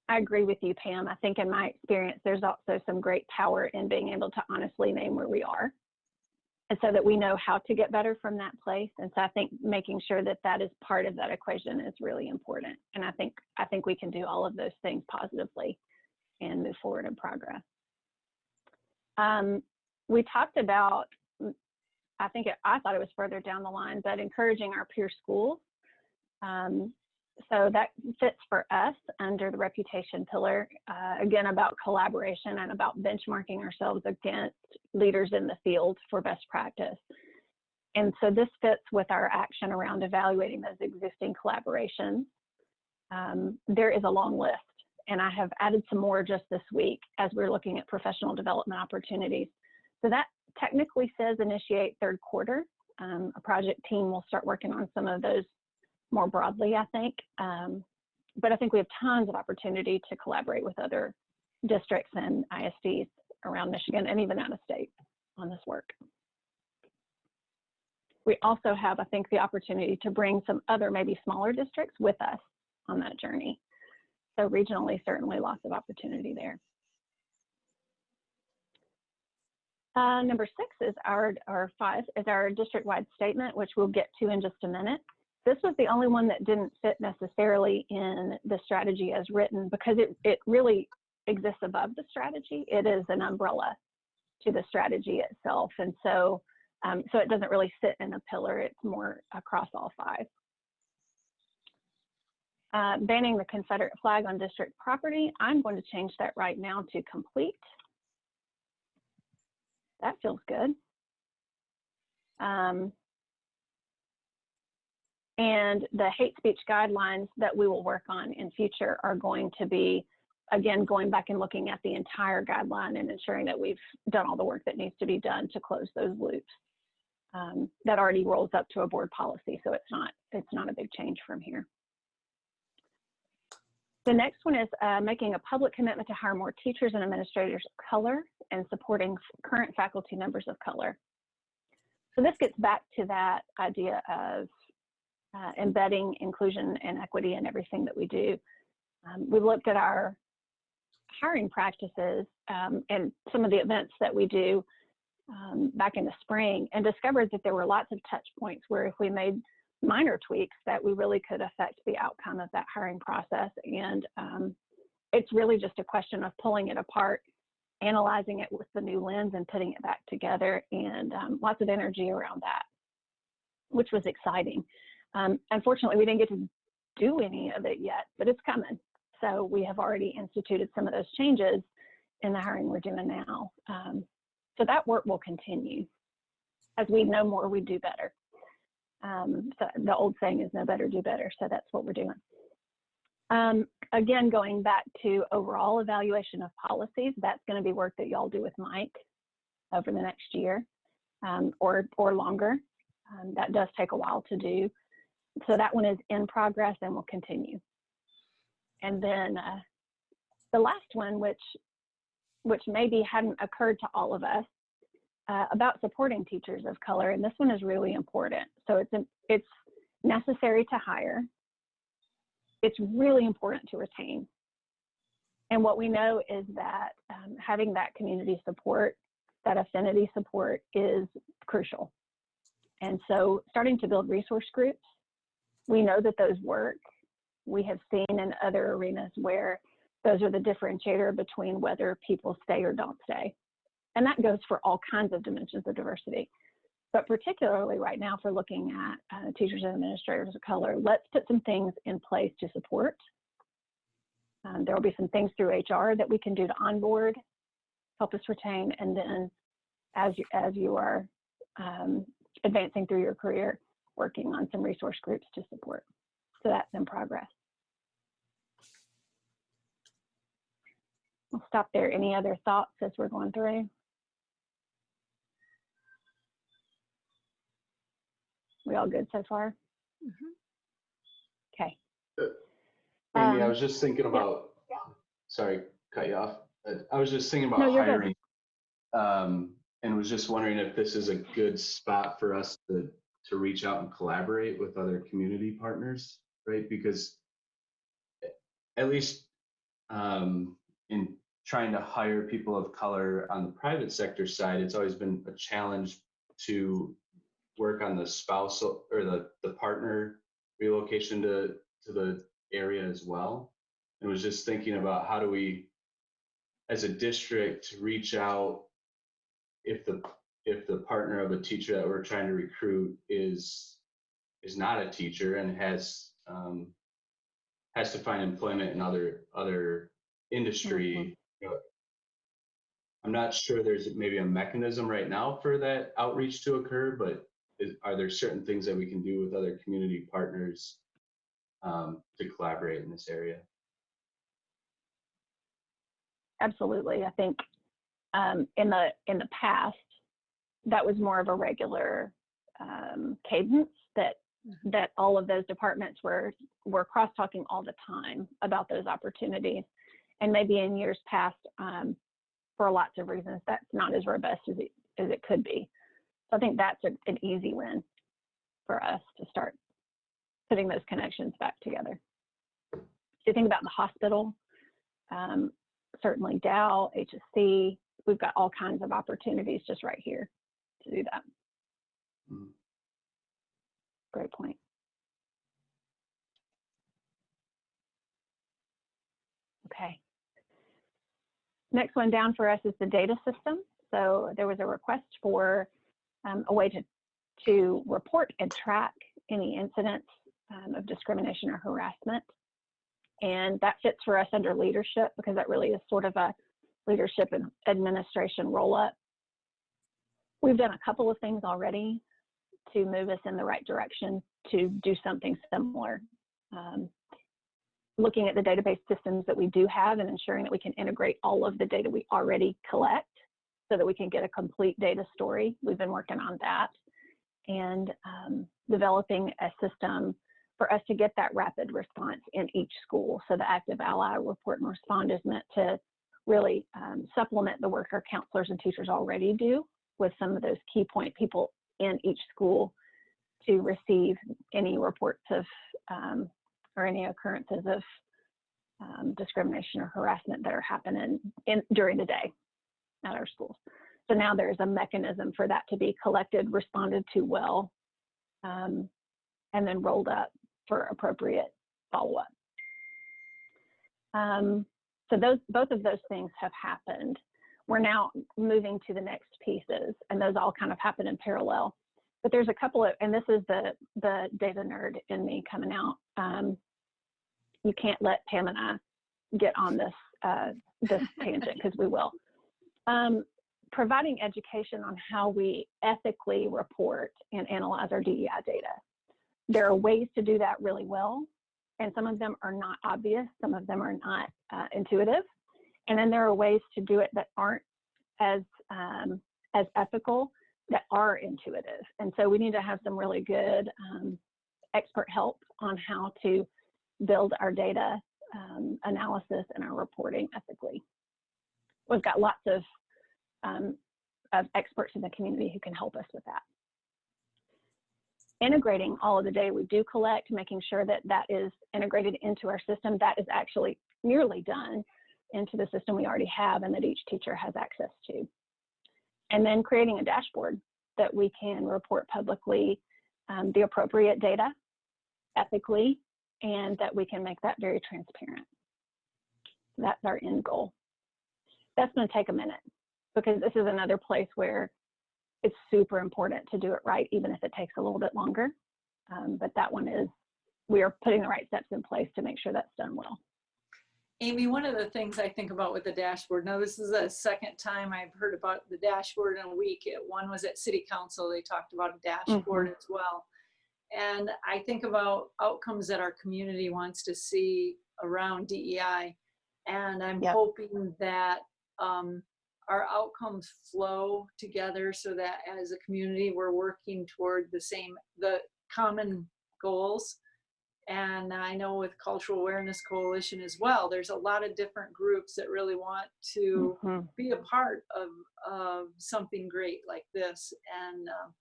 [SPEAKER 6] I agree with you, Pam. I think in my experience, there's also some great power in being able to honestly name where we are. So that we know how to get better from that place. And so I think making sure that that is part of that equation is really important. And I think, I think we can do all of those things positively and move forward in progress. Um, we talked about, I think it, I thought it was further down the line, but encouraging our peer schools. Um, so that fits for us under the reputation pillar, uh, again, about collaboration and about benchmarking ourselves against leaders in the field for best practice. And so this fits with our action around evaluating those existing collaborations. Um, there is a long list, and I have added some more just this week as we're looking at professional development opportunities. So that technically says initiate third quarter. Um, a project team will start working on some of those more broadly, I think. Um, but I think we have tons of opportunity to collaborate with other districts and ISDs around Michigan and even out of state on this work. We also have, I think, the opportunity to bring some other maybe smaller districts with us on that journey. So regionally, certainly lots of opportunity there. Uh, number six is our, or five, is our district-wide statement, which we'll get to in just a minute. This was the only one that didn't fit necessarily in the strategy as written because it, it really exists above the strategy. It is an umbrella to the strategy itself. And so, um, so it doesn't really sit in a pillar, it's more across all five. Uh, banning the Confederate flag on district property, I'm going to change that right now to complete. That feels good. Um, and the hate speech guidelines that we will work on in future are going to be, again, going back and looking at the entire guideline and ensuring that we've done all the work that needs to be done to close those loops. Um, that already rolls up to a board policy, so it's not, it's not a big change from here. The next one is uh, making a public commitment to hire more teachers and administrators of color and supporting current faculty members of color. So this gets back to that idea of uh, embedding inclusion and equity in everything that we do. Um, we looked at our hiring practices um, and some of the events that we do um, back in the spring and discovered that there were lots of touch points where if we made minor tweaks that we really could affect the outcome of that hiring process. And um, it's really just a question of pulling it apart, analyzing it with the new lens and putting it back together and um, lots of energy around that, which was exciting. Um, unfortunately, we didn't get to do any of it yet, but it's coming. So we have already instituted some of those changes in the hiring we're doing now. Um, so that work will continue. As we know more, we do better. Um, so the old saying is know better, do better. So that's what we're doing. Um, again, going back to overall evaluation of policies, that's going to be work that y'all do with Mike over the next year um, or, or longer. Um, that does take a while to do. So that one is in progress and will continue. And then uh, the last one, which which maybe hadn't occurred to all of us, uh, about supporting teachers of color, and this one is really important. So it's it's necessary to hire. It's really important to retain. And what we know is that um, having that community support, that affinity support, is crucial. And so, starting to build resource groups, we know that those work. We have seen in other arenas where those are the differentiator between whether people stay or don't stay. And that goes for all kinds of dimensions of diversity. But particularly right now, for looking at uh, teachers and administrators of color, let's put some things in place to support. Um, there will be some things through HR that we can do to onboard, help us retain, and then as you, as you are um, advancing through your career, working on some resource groups to support. So that's in progress. I'll stop there. Any other thoughts as we're going through? We all good so far? Okay.
[SPEAKER 4] Amy, I
[SPEAKER 6] Um,
[SPEAKER 4] was just thinking about, sorry, cut you off. Uh, I was just thinking about
[SPEAKER 6] No,
[SPEAKER 4] hiring. Um, and was just wondering if this is a good spot for us to, to reach out and collaborate with other community partners, right? Because at least um, in trying to hire people of color on the private sector side, it's always been a challenge to work on the spousal or the, the partner relocation to, to the area as well. And was just thinking about how do we, as a district, reach out if the if the partner of a teacher that we're trying to recruit is is not a teacher and has um, has to find employment in other other industry. You know, I'm not sure there's maybe a mechanism right now for that outreach to occur, but is, are there certain things that we can do with other community partners um, to collaborate in this area?
[SPEAKER 6] absolutely. I think um, in the in the past, that was more of a regular um, cadence that that all of those departments were were cross talking all the time about those opportunities. And maybe in years past, um, for lots of reasons, that's not as robust as it as it could be. So I think that's a, an easy win for us to start putting those connections back together. If you think about the hospital, um, certainly Dow, HSC, we've got all kinds of opportunities just right here to do that.
[SPEAKER 4] Mhm.
[SPEAKER 6] Great point. Okay. Next one down for us is the data system. So there was a request for um, a way to, to report and track any incidents um, of discrimination or harassment. And that fits for us under leadership because that really is sort of a leadership and administration roll up. We've done a couple of things already to move us in the right direction to do something similar. Um, looking at the database systems that we do have and ensuring that we can integrate all of the data we already collect so that we can get a complete data story. We've been working on that and um, developing a system for us to get that rapid response in each school. So the active ally report and respond is meant to really um, supplement the work our counselors and teachers already do with some of those key point people in each school to receive any reports of um, or any occurrences of um, discrimination or harassment that are happening in, during the day at our schools. So now there's a mechanism for that to be collected, responded to well, um, and then rolled up for appropriate follow-up. Um, so those both of those things have happened. We're now moving to the next pieces, and those all kind of happen in parallel. But there's a couple of, and this is the the data nerd in me coming out. Um, you can't let Pam and I get on this uh, this tangent because we will. Um, providing education on how we ethically report and analyze our DEI data. there are ways to do that really well, and some of them are not obvious, some of them are not uh, intuitive. And then there are ways to do it that aren't as um, as ethical that are intuitive. And so we need to have some really good um, expert help on how to build our data um, analysis and our reporting ethically. We've got lots of um, of experts in the community who can help us with that. Integrating all of the data we do collect, making sure that that is integrated into our system, that is actually nearly done into the system we already have and that each teacher has access to. And then creating a dashboard that we can report publicly um, the appropriate data ethically and that we can make that very transparent. That's our end goal. That's going to take a minute because this is another place where it's super important to do it right, even if it takes a little bit longer. Um, but that one is, we are putting the right steps in place to make sure that's done well.
[SPEAKER 5] Amy, one of the things I think about with the dashboard, now this is the second time I've heard about the dashboard in a week. It- One was at city council, they talked about a dashboard as well. And I think about outcomes that our community wants to see around DEI. And I'm
[SPEAKER 6] Yep.
[SPEAKER 5] hoping that um, our outcomes flow together so that as a community, we're working toward the same, the common goals. And I know with Cultural Awareness Coalition as well, there's a lot of different groups that really want to
[SPEAKER 6] Mhm.
[SPEAKER 5] be a part of, of something great like this. And um,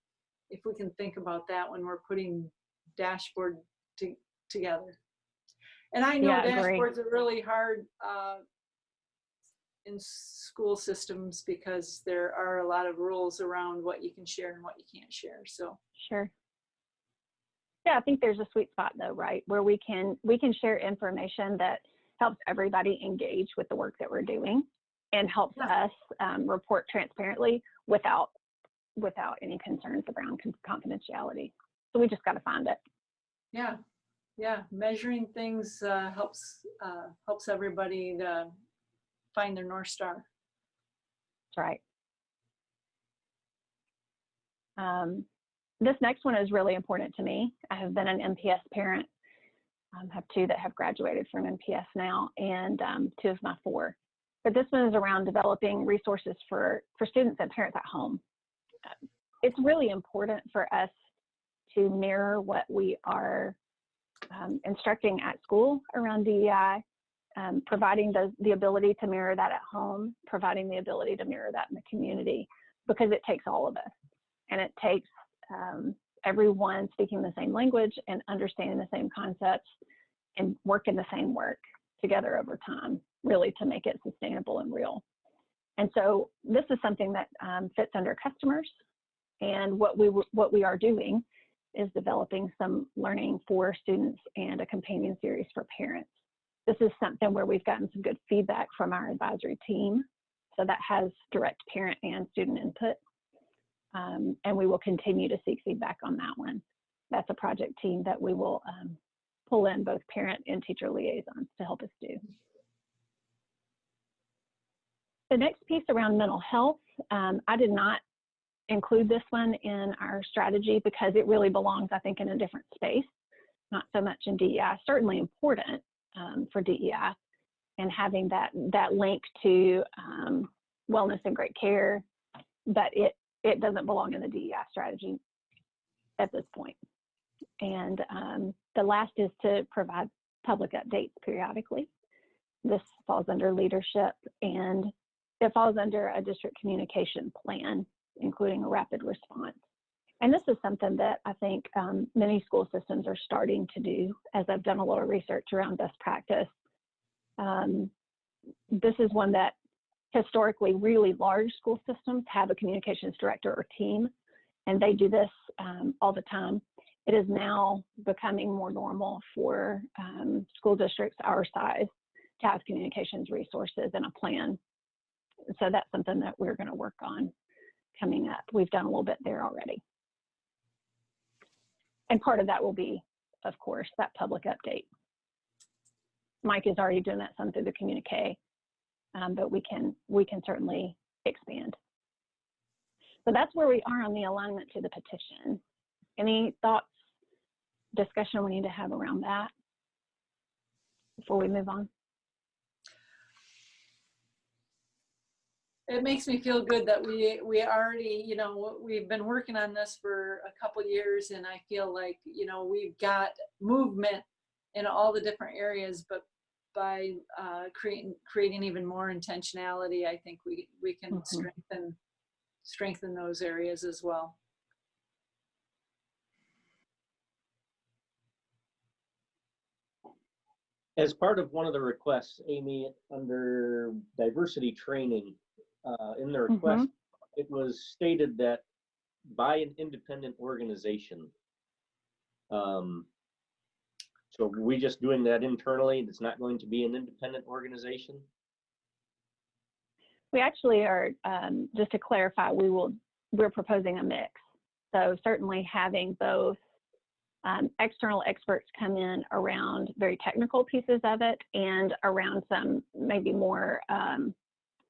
[SPEAKER 5] if we can think about that when we're putting dashboard to, together. And I know
[SPEAKER 6] Yeah,
[SPEAKER 5] dashboards are really hard uh, in school systems because there are a lot of rules around what you can share and what you can't share. So
[SPEAKER 6] Sure. Yeah, I think there's a sweet spot though, right? Where we can we can share information that helps everybody engage with the work that we're doing and helps
[SPEAKER 5] Yeah.
[SPEAKER 6] us um, report transparently without without any concerns around confidentiality. So we just got to find it.
[SPEAKER 5] yeah, yeah, measuring things uh, helps uh, helps everybody to find their north star.
[SPEAKER 6] That's right. Um, this next one is really important to me. I have been an MPS parent. Um, have two that have graduated from MPS now, and um, two of my four. But this one is around developing resources for for students and parents at home. It's really important for us to mirror what we are um, instructing at school around DEI um, providing the, the ability to mirror that at home, providing the ability to mirror that in the community, because it takes all of us. And it takes um, everyone speaking the same language and understanding the same concepts and working the same work together over time, really to make it sustainable and real. And so this is something that um, fits under customers. And what we, what we are doing is developing some learning for students and a companion series for parents this is something where we've gotten some good feedback from our advisory team. So that has direct parent and student input. Um, and we will continue to seek feedback on that one. That's a project team that we will um, pull in both parent and teacher liaisons to help us do. The next piece around mental health, um, I did not include this one in our strategy because it really belongs, I think, in a different space, not so much in DEI. Certainly important, um, for DEI and having that that link to um, wellness and great care, but it it doesn't belong in the DEI strategy at this point. And um, the last is to provide public updates periodically. This falls under leadership and it falls under a district communication plan, including a rapid response. And this is something that I think um, many school systems are starting to do as I've done a lot of research around best practice. Um, this is one that historically really large school systems have a communications director or team, and they do this um, all the time. It is now becoming more normal for um, school districts our size to have communications resources and a plan. So that's something that we're going to work on coming up. We've done a little bit there already. And part of that will be, of course, that public update. Mike is already doing that some through the communique, um, but we can we can certainly expand. So that's where we are on the alignment to the petition. Any thoughts discussion we need to have around that before we move on?
[SPEAKER 5] It makes me feel good that we, we already, you know, we've been working on this for a couple years and I feel like, you know, we've got movement in all the different areas, but by uh, creating, creating even more intentionality, I think we, we can
[SPEAKER 6] Mhm.
[SPEAKER 5] strengthen, strengthen those areas as well.
[SPEAKER 8] As part of one of the requests, Amy, under diversity training, uh, in the request, it was stated that by an independent organization. Um, so are we just doing that internally? It's not going to be an independent organization?
[SPEAKER 6] We actually are, um, just to clarify, we will, we're proposing a mix. So certainly having both um, external experts come in around very technical pieces of it and around some maybe more um,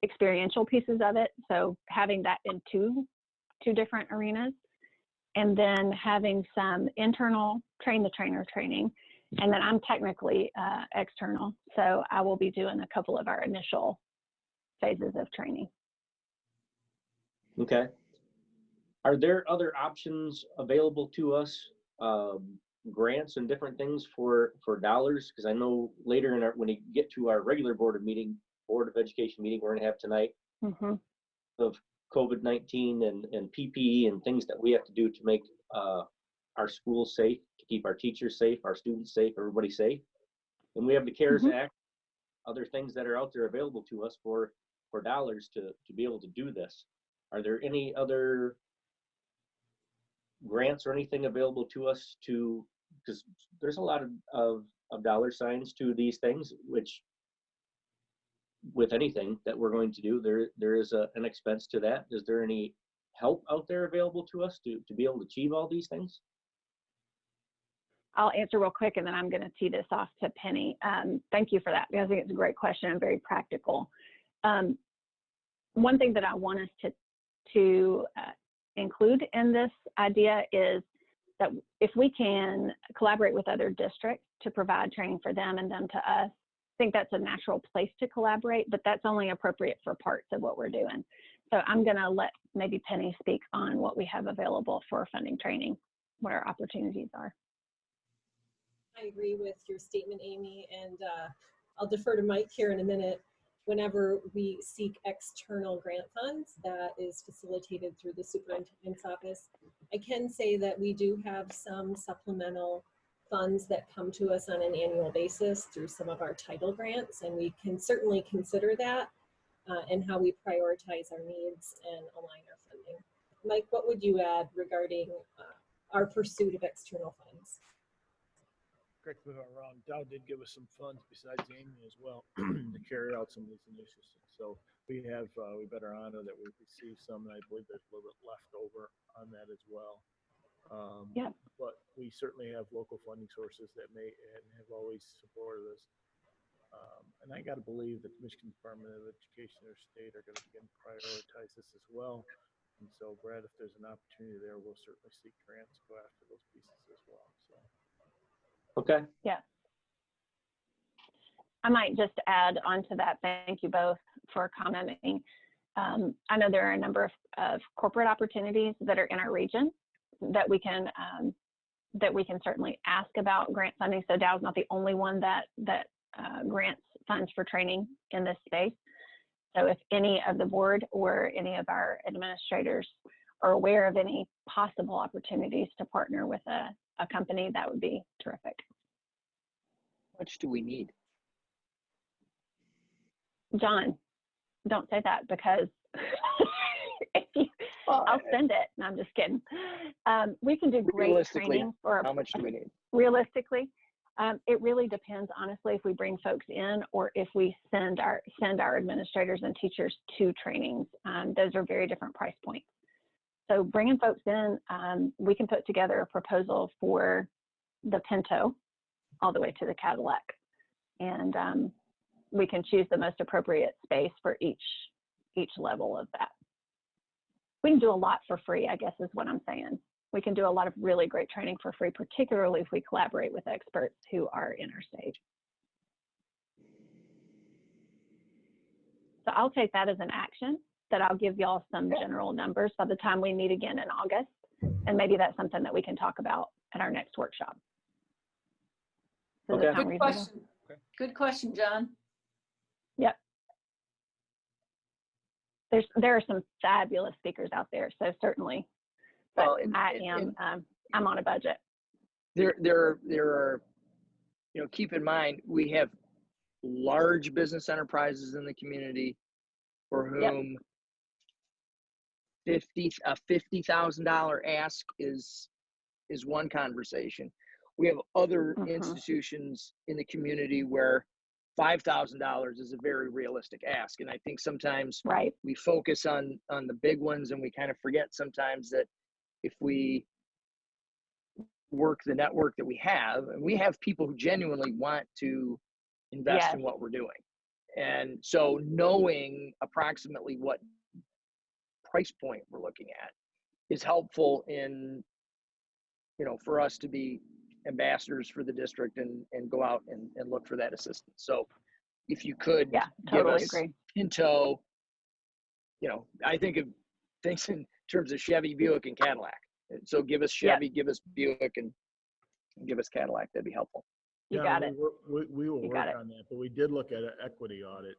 [SPEAKER 6] experiential pieces of it. So having that in two, two different arenas. And then having some internal train the trainer training. And then I'm technically uh, external. So I will be doing a couple of our initial phases of training.
[SPEAKER 8] Okay. Are there other options available to us, um, grants and different things for, for dollars? Because I know later in our, when we get to our regular board of meeting, Board of Education meeting we're gonna have tonight,
[SPEAKER 6] Mhm.
[SPEAKER 8] of COVID-19 and, and PPE and things that we have to do to make, uh, our schools safe, to keep our teachers safe, our students safe, everybody safe. And we have the CARES
[SPEAKER 6] Mhm.
[SPEAKER 8] Act, other things that are out there available to us for, for dollars to, to be able to do this. Are there any other grants or anything available to us to, because there's a lot of, of, of dollar signs to these things, which with anything that we're going to do, there, there is a, an expense to that. Is there any help out there available to us to, to be able to achieve all these things?
[SPEAKER 6] I'll answer real quick and then I'm going to tee this off to Penny. Um, thank you for that because I think it's a great question and very practical. Um, one thing that I want us to, to uh, include in this idea is that if we can collaborate with other districts to provide training for them and them to us, I think that's a natural place to collaborate, but that's only appropriate for parts of what we're doing. So I'm going to let maybe Penny speak on what we have available for funding training, what our opportunities are.
[SPEAKER 9] I agree with your statement, Amy, and uh, I'll defer to Mike here in a minute. Whenever we seek external grant funds, that is facilitated through the superintendent's office. I can say that we do have some supplemental funds that come to us on an annual basis through some of our title grants, and we can certainly consider that uh, and how we prioritize our needs and align our funding. Mike, what would you add regarding uh, our pursuit of external funds?
[SPEAKER 10] Correct me if I'm wrong, Dow did give us some funds besides Amy as well to carry out some of these initiatives. So we have, uh, we better honor that we've received some, and I believe there's a little bit left over on that as well. Um,
[SPEAKER 6] Yeah.
[SPEAKER 10] But we certainly have local funding sources that may, and have always supported us. Um, and I gotta believe that the Michigan Department of Education or state are begin to prioritize this as well. And so Brad, if there's an opportunity there, we'll certainly seek grants, go after those pieces as well, so.
[SPEAKER 8] Okay, Yeah.
[SPEAKER 6] I might just add on to that, thank you both for commenting. Um, I know there are a number of, of corporate opportunities that are in our region that we can um, that we can certainly ask about grant funding. So Dow is not the only one that that uh, grants funds for training in this space. So if any of the board or any of our administrators are aware of any possible opportunities to partner with a, a company, that would be terrific.
[SPEAKER 7] How much do we need?
[SPEAKER 6] John, don't say that because if you, I'll send it. No, I'm just kidding. Um, we can do great training for
[SPEAKER 7] How much do we need?
[SPEAKER 6] realistically. Um, it really depends, honestly, if we bring folks in or if we send our send our administrators and teachers to trainings. Um, those are very different price points. So bringing folks in, um, we can put together a proposal for the Pinto all the way to the Cadillac, and um, we can choose the most appropriate space for each each level of that. We can do a lot for free, I guess is what I'm saying. we can do a lot of really great training for free, particularly if we collaborate with experts who are in our state. So I'll take that as an action that I'll give y'all some general numbers by the time we meet again in August. And maybe that's something that we can talk about at our next workshop. Does
[SPEAKER 8] Okay.
[SPEAKER 5] Good
[SPEAKER 6] reasonable?
[SPEAKER 5] question.
[SPEAKER 1] Okay.
[SPEAKER 5] Good question, John. Yep.
[SPEAKER 6] There's, there are some fabulous speakers out there, so certainly. But
[SPEAKER 7] Well, and-
[SPEAKER 6] I
[SPEAKER 7] and-
[SPEAKER 6] am,
[SPEAKER 7] and-
[SPEAKER 6] um, I'm on a budget.
[SPEAKER 7] There, there, there are, you know, keep in mind, we have large business enterprises in the community for
[SPEAKER 6] Yep.
[SPEAKER 7] Fifty, a fifty thousand dollar ask is, is one conversation. We have other
[SPEAKER 6] Mhm.
[SPEAKER 7] institutions in the community where five thousand dollars is a very realistic ask. And I think sometimes
[SPEAKER 6] Right.
[SPEAKER 7] we focus on on the big ones and we kind of forget sometimes that if we work the network that we have and we have people who genuinely want to invest in what we're doing and so knowing approximately what price point we're looking at is helpful in you know for us to be ambassadors for the district and and go out and, and look for that assistance so if you could
[SPEAKER 6] Yeah,
[SPEAKER 7] give
[SPEAKER 6] totally
[SPEAKER 7] us
[SPEAKER 6] agree.
[SPEAKER 7] Pinto, you know, I think of things in terms of Chevy, Buick, and Cadillac. So give us
[SPEAKER 6] Yeah.
[SPEAKER 7] Chevy, give us Buick, and, and give us Cadillac. That'd be helpful.
[SPEAKER 6] You
[SPEAKER 10] Yeah,
[SPEAKER 6] got
[SPEAKER 10] we
[SPEAKER 6] it.
[SPEAKER 10] We, we will
[SPEAKER 6] You
[SPEAKER 10] work
[SPEAKER 6] got it.
[SPEAKER 10] on that, but we did look at an equity audit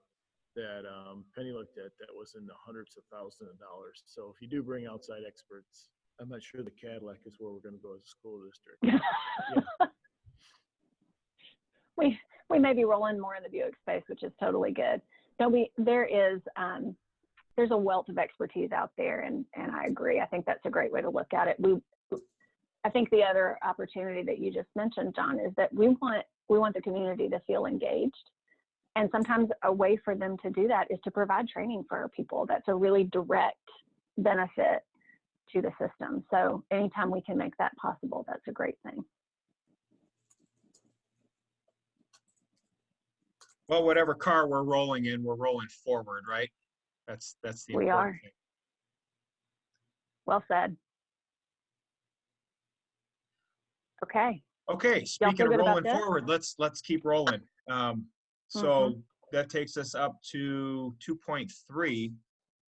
[SPEAKER 10] that um, Penny looked at that was in the hundreds of thousands of dollars. So if you do bring outside experts, I'm not sure the Cadillac is where we're gonna go as a school district.
[SPEAKER 6] we we may be rolling more in the Buick space, which is totally good. No, we there is um, there's a wealth of expertise out there, and and I agree. I think that's a great way to look at it. We I think the other opportunity that you just mentioned, John, is that we want we want the community to feel engaged. And sometimes a way for them to do that is to provide training for our people. That's a really direct benefit to the system. So anytime we can make that possible, that's a great thing.
[SPEAKER 1] Well, whatever car we're rolling in, we're rolling forward, right? That's, that's the
[SPEAKER 6] We are.
[SPEAKER 1] thing.
[SPEAKER 6] Well said. Okay.
[SPEAKER 1] Okay, speaking of rolling forward, let's, let's keep rolling. Um,
[SPEAKER 6] Mm-hmm.
[SPEAKER 1] so that takes us up to two point three.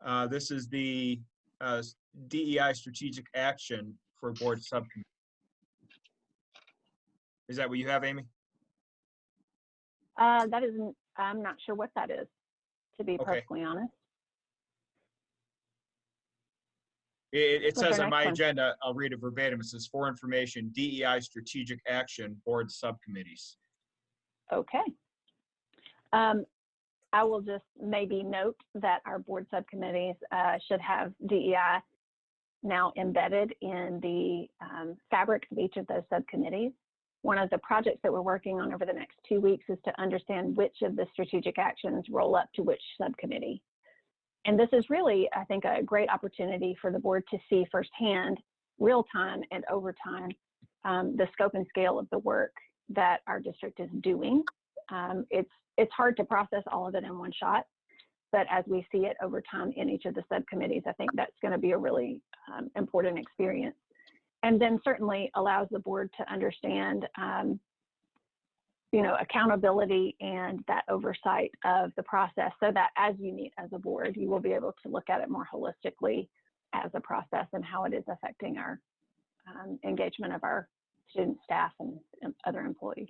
[SPEAKER 1] Uh, this is the, uh, DEI strategic action for board subcommittee. Is that what you have, Amy?
[SPEAKER 6] Uh, that isn't, I'm not sure what that is, to be
[SPEAKER 1] Okay.
[SPEAKER 6] perfectly honest.
[SPEAKER 1] It, it says on my
[SPEAKER 6] one?
[SPEAKER 1] agenda, I'll read it verbatim. It says for information, DEI strategic action, board subcommittees.
[SPEAKER 6] Okay. Um, I will just maybe note that our board subcommittees uh, should have DEI now embedded in the um, fabric of each of those subcommittees. One of the projects that we're working on over the next two weeks is to understand which of the strategic actions roll up to which subcommittee. And this is really, I think, a great opportunity for the board to see firsthand, real time and over time, um, the scope and scale of the work that our district is doing. Um, it's it's hard to process all of it in one shot, but as we see it over time in each of the subcommittees, I think that's going to be a really um, important experience. And then certainly allows the board to understand, um, you know, accountability and that oversight of the process so that as you meet as a board, you will be able to look at it more holistically as a process and how it is affecting our um, engagement of our student staff and, and other employees.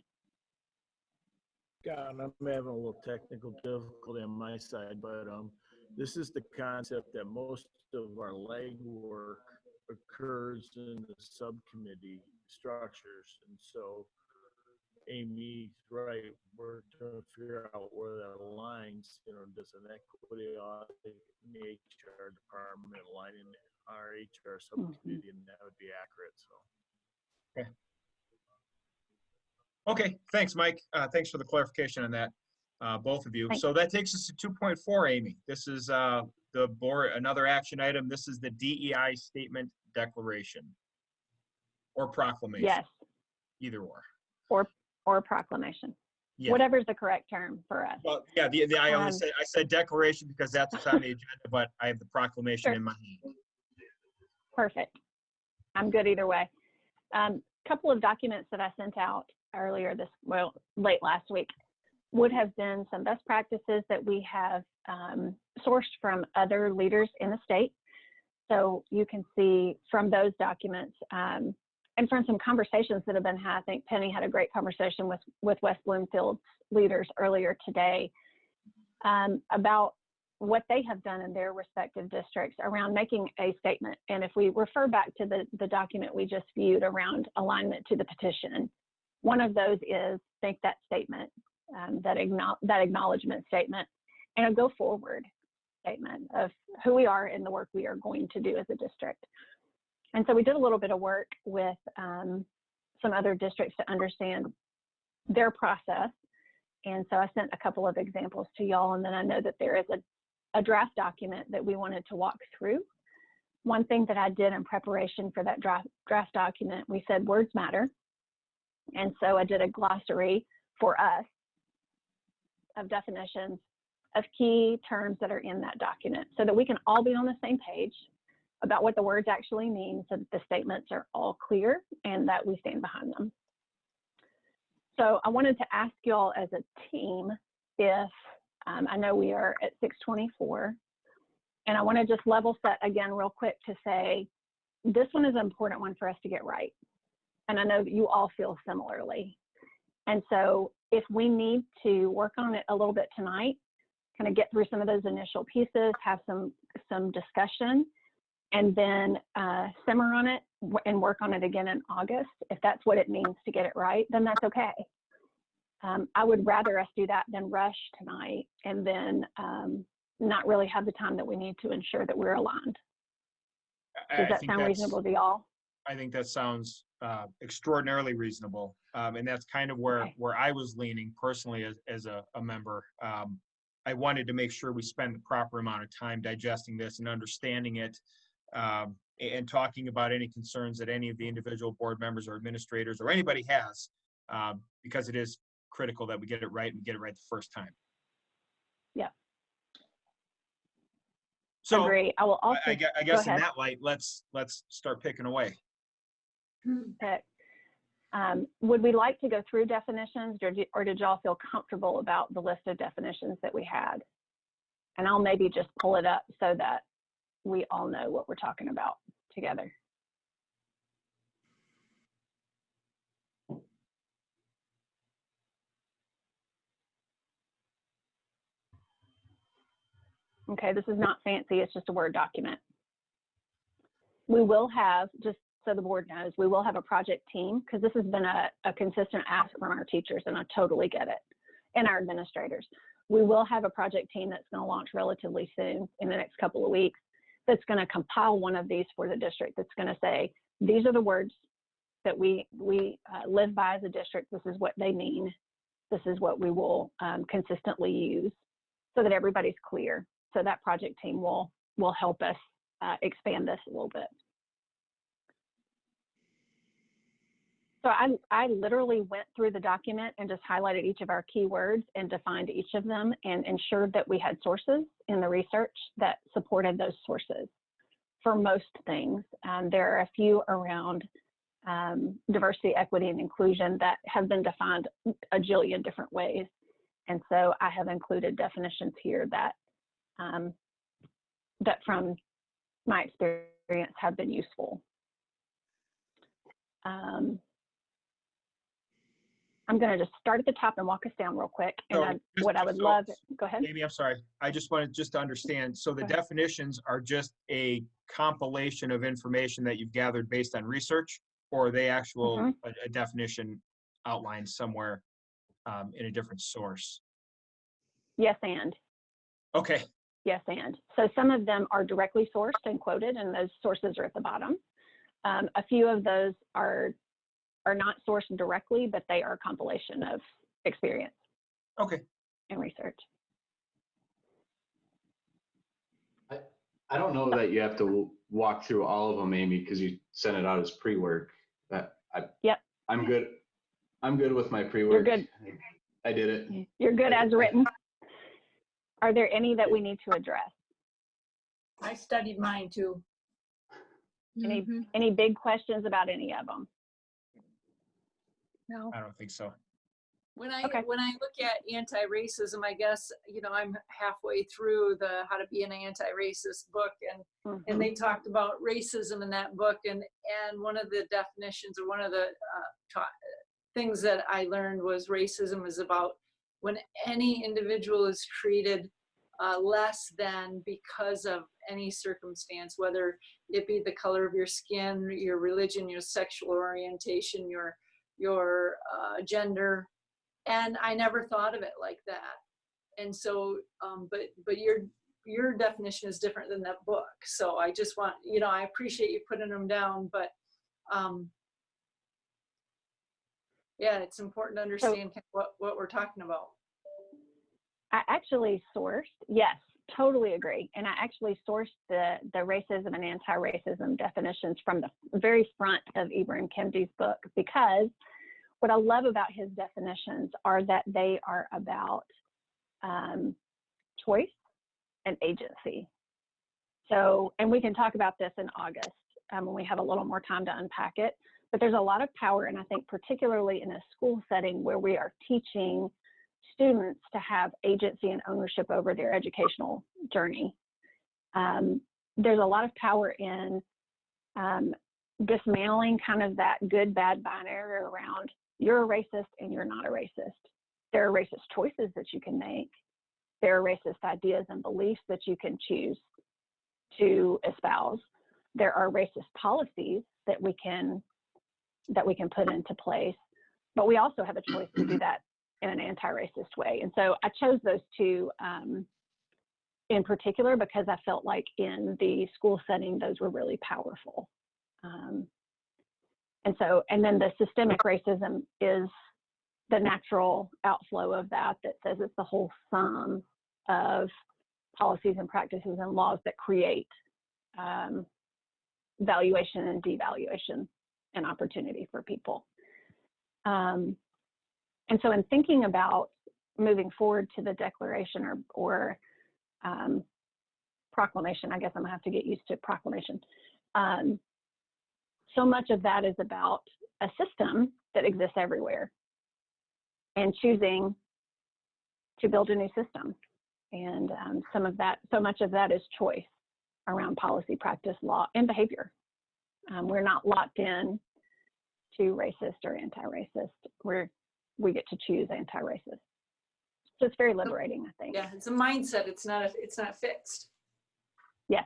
[SPEAKER 10] God, I'm having a little technical difficulty on my side, but um, this is the concept that most of our legwork occurs in the subcommittee structures, and so Amy's right. We're trying to figure out where that aligns. You know, does an equity audit in the HR department align in our HR subcommittee, and that would be accurate. So.
[SPEAKER 1] Okay, thanks, Mike. Uh, thanks for the clarification on that, uh, both of you.
[SPEAKER 6] Thanks.
[SPEAKER 1] So that takes us to two point four, Amy. This is, uh, the board, another action item. This is the DEI statement declaration. Or proclamation,
[SPEAKER 6] Yes,
[SPEAKER 1] either or.
[SPEAKER 6] or or proclamation,
[SPEAKER 1] Yeah.
[SPEAKER 6] whatever's the correct term for us.
[SPEAKER 1] Well, yeah, the, the, I only
[SPEAKER 6] Um,
[SPEAKER 1] said, I said declaration because that's what's on the agenda, but I have the proclamation
[SPEAKER 6] Sure.
[SPEAKER 1] in my hand.
[SPEAKER 6] Perfect. I'm good either way. Um, couple of documents that I sent out earlier this, well, late last week would have been some best practices that we have um, sourced from other leaders in the state. So you can see from those documents um, and from some conversations that have been had. I think Penny had a great conversation with with West Bloomfield's leaders earlier today um, about what they have done in their respective districts around making a statement. And if we refer back to the, the document we just viewed around alignment to the petition, one of those is make that statement, um, that, acknow- that acknowledgement statement, and a go forward statement of who we are and the work we are going to do as a district. And so we did a little bit of work with um, some other districts to understand their process. And so I sent a couple of examples to y'all, and then I know that there is a a draft document that we wanted to walk through. One thing that I did in preparation for that draft, draft document, we said words matter. And so I did a glossary for us of definitions of key terms that are in that document so that we can all be on the same page about what the words actually mean so that the statements are all clear and that we stand behind them. So I wanted to ask y'all as a team if um, I know we are at 624. And I want to just level set again real quick to say, this one is an important one for us to get right. And I know that you all feel similarly. And so if we need to work on it a little bit tonight, kind of get through some of those initial pieces, have some, some discussion, and then uh, simmer on it and work on it again in August, if that's what it means to get it right, then that's okay. Um, I would rather us do that than rush tonight and then um, not really have the time that we need to ensure that we're aligned. Does
[SPEAKER 1] I
[SPEAKER 6] that sound reasonable to y'all?
[SPEAKER 1] I think that sounds uh, extraordinarily reasonable. Um, and that's kind of where,
[SPEAKER 6] Okay.
[SPEAKER 1] where I was leaning personally as, as a, a member. Um, I wanted to make sure we spend the proper amount of time digesting this and understanding it um, and talking about any concerns that any of the individual board members or administrators or anybody has, um, because it is critical that we get it right and get it right the first time.
[SPEAKER 6] Yeah.
[SPEAKER 1] So
[SPEAKER 6] Agree. I will also
[SPEAKER 1] I I guess in that light, let's, let's start picking away.
[SPEAKER 6] Pick. Um, would we like to go through definitions or, or did y'all feel comfortable about the list of definitions that we had? And I'll maybe just pull it up so that we all know what we're talking about together. Okay, this is not fancy, it's just a Word document. We will have, just so the board knows, we will have a project team because this has been a, a consistent ask from our teachers and I totally get it, and our administrators. We will have a project team that's going to launch relatively soon in the next couple of weeks that's going to compile one of these for the district that's going to say, these are the words that we, we uh, live by as a district. This is what they mean. This is what we will um, consistently use so that everybody's clear. So that project team will, will help us uh, expand this a little bit. So I, I literally went through the document and just highlighted each of our keywords and defined each of them and ensured that we had sources in the research that supported those sources for most things. Um, there are a few around um, diversity, equity, and inclusion that have been defined a jillion different ways. And so I have included definitions here that um, that from my experience have been useful. Um, I'm going to just start at the top and walk us down real quick. And
[SPEAKER 1] So,
[SPEAKER 6] I,
[SPEAKER 1] just-
[SPEAKER 6] what I would
[SPEAKER 1] so-
[SPEAKER 6] love, go ahead.
[SPEAKER 1] Amy, I'm sorry. I just wanted just to understand. So the definitions are just a compilation of information that you've gathered based on research? Or are they actual,
[SPEAKER 6] Mhm.
[SPEAKER 1] a, a definition outlined somewhere um, in a different source?
[SPEAKER 6] Yes, and.
[SPEAKER 1] Okay,
[SPEAKER 6] Yes, and. So some of them are directly sourced and quoted, and those sources are at the bottom. Um, a few of those are are not sourced directly, but they are a compilation of experience
[SPEAKER 1] okay.
[SPEAKER 6] and research.
[SPEAKER 4] I I don't know that you have to walk through all of them, Amy, because you sent it out as pre-work. But I,
[SPEAKER 6] Yep.
[SPEAKER 4] I'm good. I'm good with my pre-work.
[SPEAKER 6] You're good.
[SPEAKER 4] I did it.
[SPEAKER 6] You're good as written. Are there any that we need to address?
[SPEAKER 2] I studied mine too.
[SPEAKER 6] Any
[SPEAKER 2] Mhm.
[SPEAKER 6] any big questions about any of them?
[SPEAKER 5] No.
[SPEAKER 1] I don't think so.
[SPEAKER 5] When I
[SPEAKER 6] Okay.
[SPEAKER 5] when I look at anti-racism, I guess you know I'm halfway through the How to Be an Anti-Racist book, and
[SPEAKER 6] Mhm.
[SPEAKER 5] and they talked about racism in that book, and and one of the definitions or one of the uh, ta- things that I learned was racism is about when any individual is treated uh, less than because of any circumstance, whether it be the color of your skin, your religion, your sexual orientation, your your uh, gender, and I never thought of it like that. And so, um, but but your your definition is different than that book. So I just want you know I appreciate you putting them down, but um, yeah, it's important to understand of what what we're talking about.
[SPEAKER 6] I actually sourced, yes, totally agree. And I actually sourced the, the racism and anti-racism definitions from the very front of Ibrahim Kendi's book because what I love about his definitions are that they are about um, choice and agency. So, and we can talk about this in August um, when we have a little more time to unpack it. But there's a lot of power, and I think particularly in a school setting where we are teaching students to have agency and ownership over their educational journey. Um, there's a lot of power in um, dismantling kind of that good bad binary around you're a racist and you're not a racist. There are racist choices that you can make. There are racist ideas and beliefs that you can choose to espouse. There are racist policies that we can that we can put into place, but we also have a choice to do that in an anti-racist way. And so I chose those two um, in particular because I felt like in the school setting, those were really powerful. Um, and so, and then the systemic racism is the natural outflow of that, that says it's the whole sum of policies and practices and laws that create um, valuation and devaluation and opportunity for people. Um, and so in thinking about moving forward to the declaration or, or um, proclamation, I guess I'm gonna have to get used to proclamation. Um, so much of that is about a system that exists everywhere and choosing to build a new system. And um, some of that, so much of that is choice around policy, practice, law, and behavior. Um, we're not locked in to racist or anti-racist. We're we get to choose anti-racist. So it's very liberating, I think.
[SPEAKER 5] Yeah, it's a mindset. It's not a, it's not fixed.
[SPEAKER 6] Yes.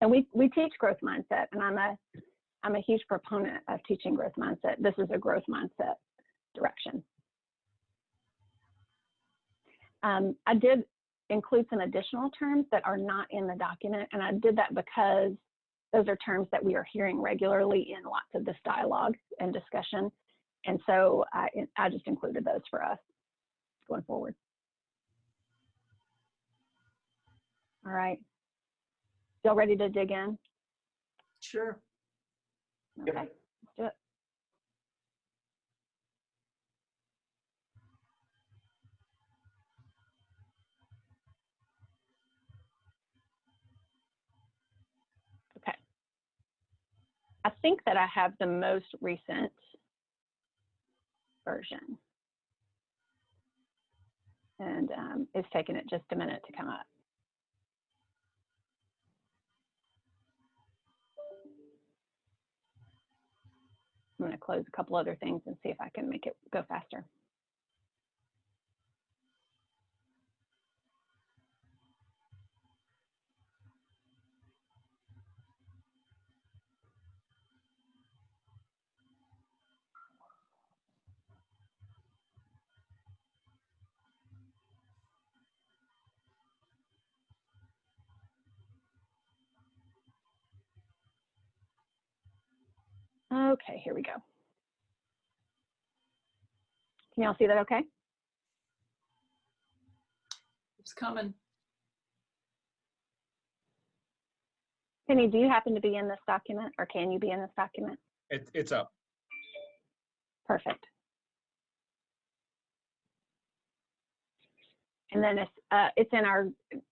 [SPEAKER 6] And we we teach growth mindset, and I'm a I'm a huge proponent of teaching growth mindset. This is a growth mindset direction. Um, I did include some additional terms that are not in the document, and I did that because those are terms that we are hearing regularly in lots of this dialogue and discussion. And so I, I just included those for us going forward. All right. Y'all ready to dig in?
[SPEAKER 5] Sure.
[SPEAKER 6] Okay, let's do it. Okay. I think that I have the most recent version. And um, it's taken it just a minute to come up. I'm going to close a couple other things and see if I can make it go faster. Okay, here we go. Can y'all see that okay?
[SPEAKER 5] It's coming.
[SPEAKER 6] Penny, do you happen to be in this document or can you be in this document?
[SPEAKER 1] It, it's up.
[SPEAKER 6] Perfect. And then it's, uh, it's in our,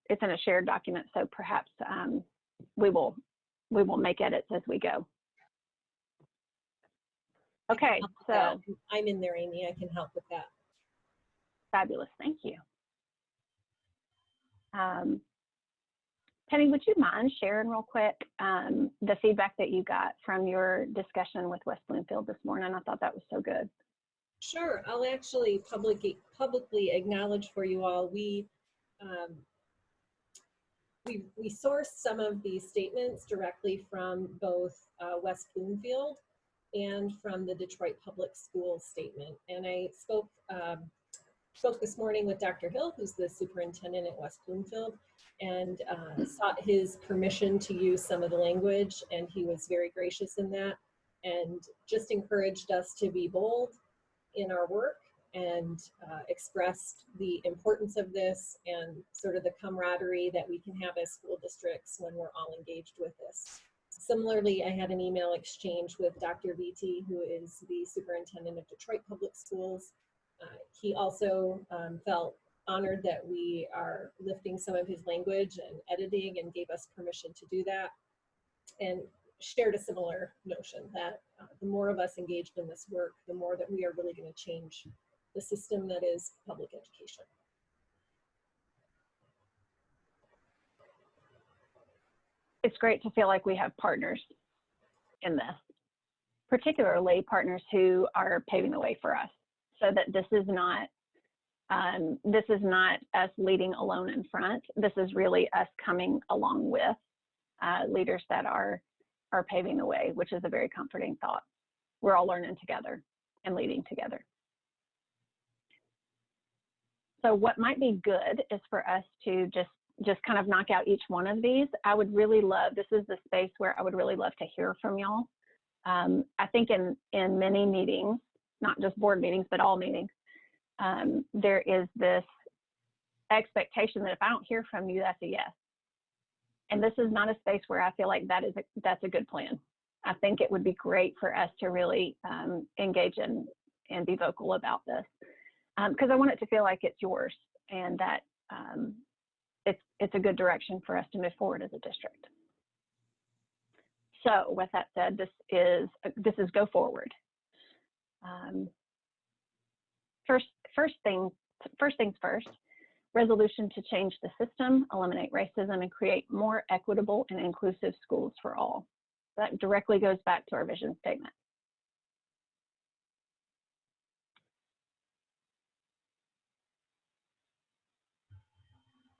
[SPEAKER 6] it's in a shared document, so perhaps um, we will we will make edits as we go. Okay, so.
[SPEAKER 9] I'm in there, Amy. I can help with that.
[SPEAKER 6] fabulous, thank you. Um, Penny, would you mind sharing real quick um, the feedback that you got from your discussion with West Bloomfield this morning? I thought that was so good.
[SPEAKER 9] Sure, I'll actually publicly, publicly acknowledge for you all, we, um, we, we sourced some of these statements directly from both uh, West Bloomfield and from the Detroit Public Schools statement. And I spoke, um, spoke this morning with Dr. Hill, who's the superintendent at West Bloomfield, and uh, sought his permission to use some of the language, and he was very gracious in that, and just encouraged us to be bold in our work and uh, expressed the importance of this and sort of the camaraderie that we can have as school districts when we're all engaged with this. Similarly, I had an email exchange with Dr. Vitti, who is the superintendent of Detroit Public Schools. Uh, he also um, felt honored that we are lifting some of his language and editing and gave us permission to do that. And shared a similar notion that uh, the more of us engaged in this work, the more that we are really going to change the system that is public education.
[SPEAKER 6] It's great to feel like we have partners in this, particularly partners who are paving the way for us so that this is not um, this is not us leading alone in front. This is really us coming along with uh, leaders that are are paving the way, which is a very comforting thought. We're all learning together and leading together. So what might be good is for us to just just kind of knock out each one of these. I would really love, this is the space where I would really love to hear from y'all. Um, I think in, in many meetings, not just board meetings, but all meetings, um, there is this expectation that if I don't hear from you, that's a yes. And this is not a space where I feel like that is a, that's a good plan. I think it would be great for us to really um, engage in and be vocal about this because um, I want it to feel like it's yours and that um, it's it's a good direction for us to move forward as a district. So with that said, this is this is go forward. Um, first first thing first things first. Resolution to change the system, eliminate racism, and create more equitable and inclusive schools for all. That directly goes back to our vision statement.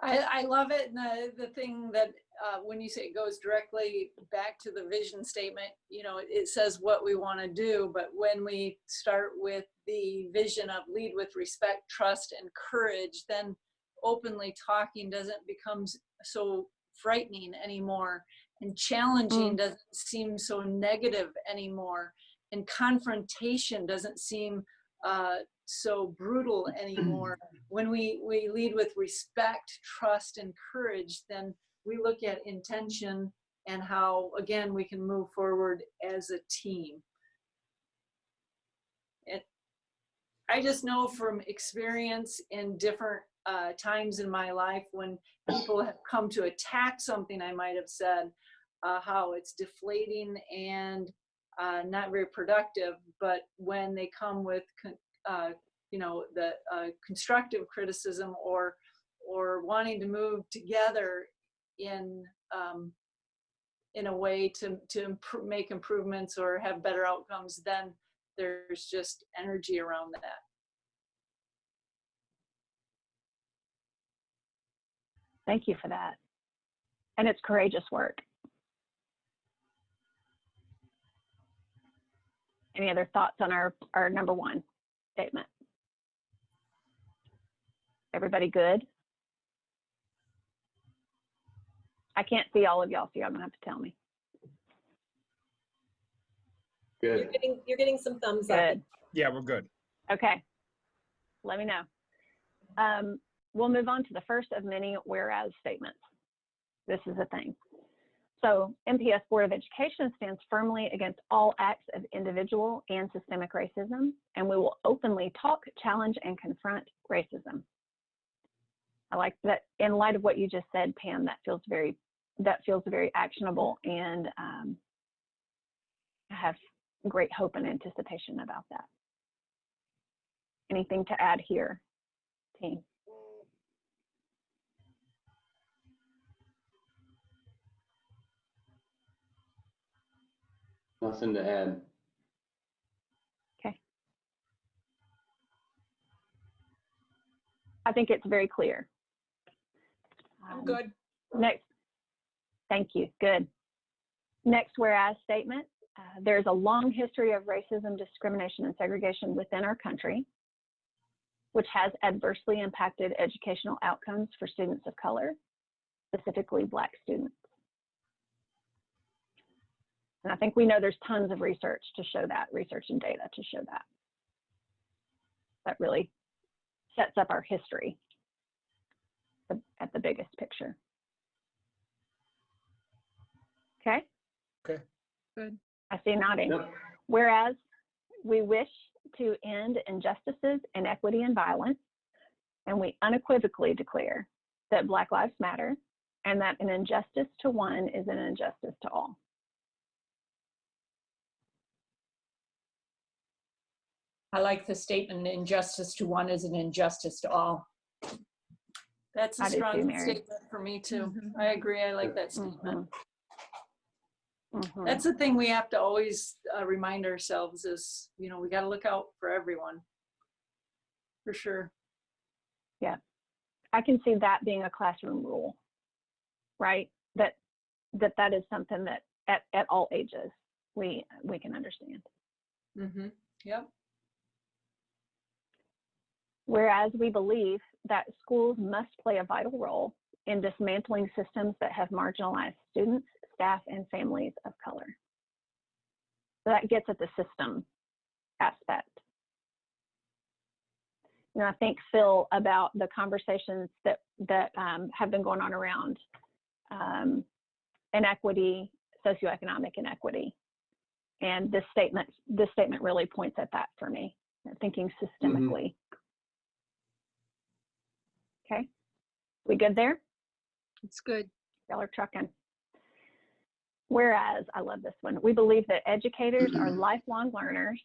[SPEAKER 5] I, I love it. And the, the thing that uh, when you say it goes directly back to the vision statement, you know, it, says what we want to do. But when we start with the vision of lead with respect, trust, and courage, then openly talking doesn't become so frightening anymore. And challenging
[SPEAKER 6] Mm.
[SPEAKER 5] doesn't seem so negative anymore. And confrontation doesn't seem uh, so brutal anymore. when we, we lead with respect, trust, and courage, then we look at intention and how, again, we can move forward as a team. It, I just know from experience in different uh, times in my life when people have come to attack something I might have said, uh, how it's deflating and uh, not very productive. But when they come with uh, you know the uh, constructive criticism or or wanting to move together in um, in a way to to improve, make improvements or have better outcomes then there's just energy around that
[SPEAKER 6] Thank you for that. And it's courageous work. Any other thoughts on our, our number one statement? Everybody good? I can't see all of y'all, so y'all gonna have to tell me.
[SPEAKER 4] Good.
[SPEAKER 9] You're getting, you're getting some thumbs up.
[SPEAKER 1] Yeah, we're good.
[SPEAKER 6] Okay. Let me know. Um, we'll move on to the first of many whereas statements. This is a thing. So MPS Board of Education stands firmly against all acts of individual and systemic racism, and we will openly talk, challenge, and confront racism. I like that in light of what you just said, Pam, that feels very that feels very actionable and um, I have great hope and anticipation about that. Anything to add here, team?
[SPEAKER 4] Nothing to add. Okay.
[SPEAKER 6] I think it's very clear.
[SPEAKER 2] I'm
[SPEAKER 6] Um,
[SPEAKER 2] good.
[SPEAKER 6] Next, thank you, good. Next whereas statement, uh, there's a long history of racism, discrimination, and segregation within our country, which has adversely impacted educational outcomes for students of color, specifically Black students. And I think we know there's tons of research to show that, research and data to show that. That really sets up our history at the biggest picture. Okay?
[SPEAKER 1] Okay.
[SPEAKER 5] Good.
[SPEAKER 6] I see nodding.
[SPEAKER 4] Yep.
[SPEAKER 6] Whereas we wish to end injustices, inequity, and violence, and we unequivocally declare that Black Lives Matter and that an injustice to one is an injustice to all.
[SPEAKER 2] I like the statement, injustice to one is an injustice to all.
[SPEAKER 5] That's a
[SPEAKER 6] I do too,
[SPEAKER 5] strong
[SPEAKER 6] Mary.
[SPEAKER 5] statement for me too. I agree. I like that statement.
[SPEAKER 6] Mhm.
[SPEAKER 5] That's the thing we have to always uh, remind ourselves is, you know, we got to look out for everyone. For sure. Yeah.
[SPEAKER 6] I can see that being a classroom rule, right? That that that is something that at, at all ages we we can understand.
[SPEAKER 5] Mm-hmm. Yep.
[SPEAKER 6] Whereas we believe that schools must play a vital role in dismantling systems that have marginalized students, staff, and families of color. So that gets at the system aspect. You know, I think Phil about the conversations that that um, have been going on around um, inequity, socioeconomic inequity, and this statement this statement really points at that for me. Thinking systemically. Okay, we good there?
[SPEAKER 5] It's good.
[SPEAKER 6] Y'all are trucking. Whereas, I love this one, we believe that educators are lifelong learners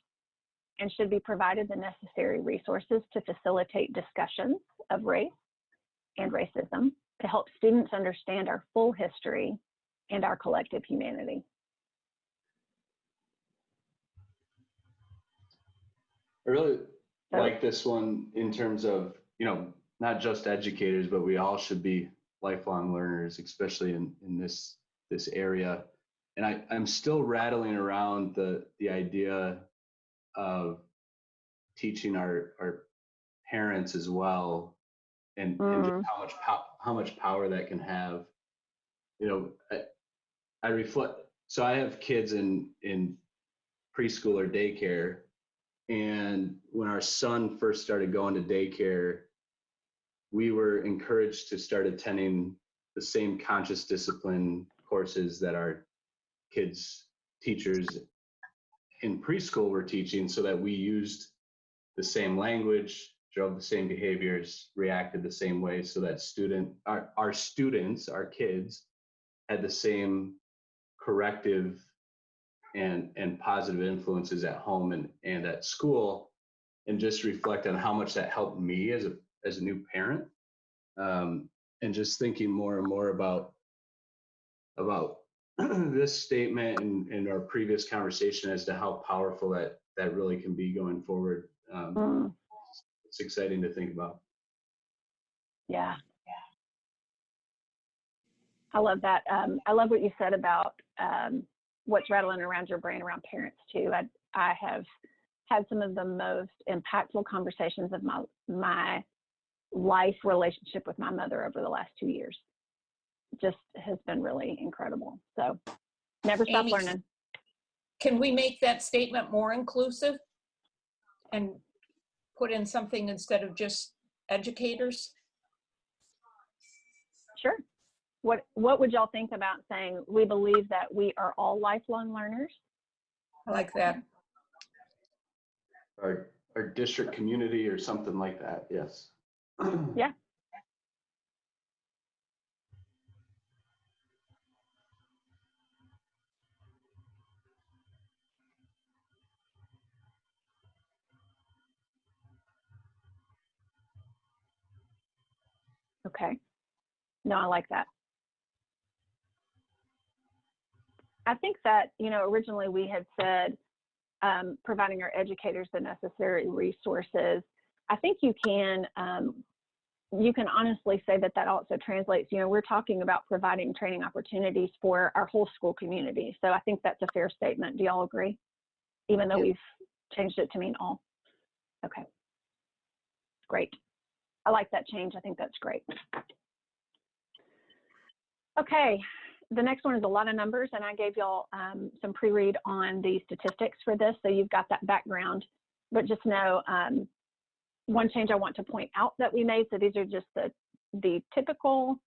[SPEAKER 6] and should be provided the necessary resources to facilitate discussions of race and racism to help students understand our full history and our collective humanity.
[SPEAKER 4] I really
[SPEAKER 6] So-
[SPEAKER 4] like this one in terms of, you know, not just educators, but we all should be lifelong learners, especially in, in this this area. And I, I'm still rattling around the the idea of teaching our our parents as well and, and
[SPEAKER 6] Mhm.
[SPEAKER 4] just how much how much power that can have. You know, I, I reflect so I have kids in in preschool or daycare and when our son first started going to daycare, we were encouraged to start attending the same conscious discipline courses that our kids' teachers in preschool were teaching so that we used the same language, drove the same behaviors, reacted the same way so that student our, our students, our kids had the same corrective and and positive influences at home and and at school and just reflect on how much that helped me as a as a new parent um, and just thinking more and more about about this statement and, and our previous conversation as to how powerful that that really can be going forward um,
[SPEAKER 6] Mm,
[SPEAKER 4] it's exciting to think about
[SPEAKER 6] yeah. I love that. Um, I love what you said about um, what's rattling around your brain around parents too. I, I have had some of the most impactful conversations of my my life relationship with my mother over the last two years. Just has been really incredible. So never stop
[SPEAKER 2] Amy.
[SPEAKER 6] learning.
[SPEAKER 2] Can we make that statement more inclusive? And put in something instead of just educators?
[SPEAKER 6] Sure. What what would y'all think about saying we believe that we are all lifelong learners?
[SPEAKER 2] I like that.
[SPEAKER 4] our our district community or something like that yes
[SPEAKER 6] yeah. Okay. No, I like that. I think that, you know, originally we had said um, providing our educators the necessary resources I think you can, um, you can honestly say that that also translates, you know, we're talking about providing training opportunities for our whole school community. So I think that's a fair statement. Do y'all agree? Even though we've changed it to mean all. Okay. Great. I like that change. I think that's great. Okay, the next one is a lot of numbers, and I gave y'all um, some pre-read on the statistics for this, so you've got that background. But just know, um, one change I want to point out that we made, so these are just the, the typical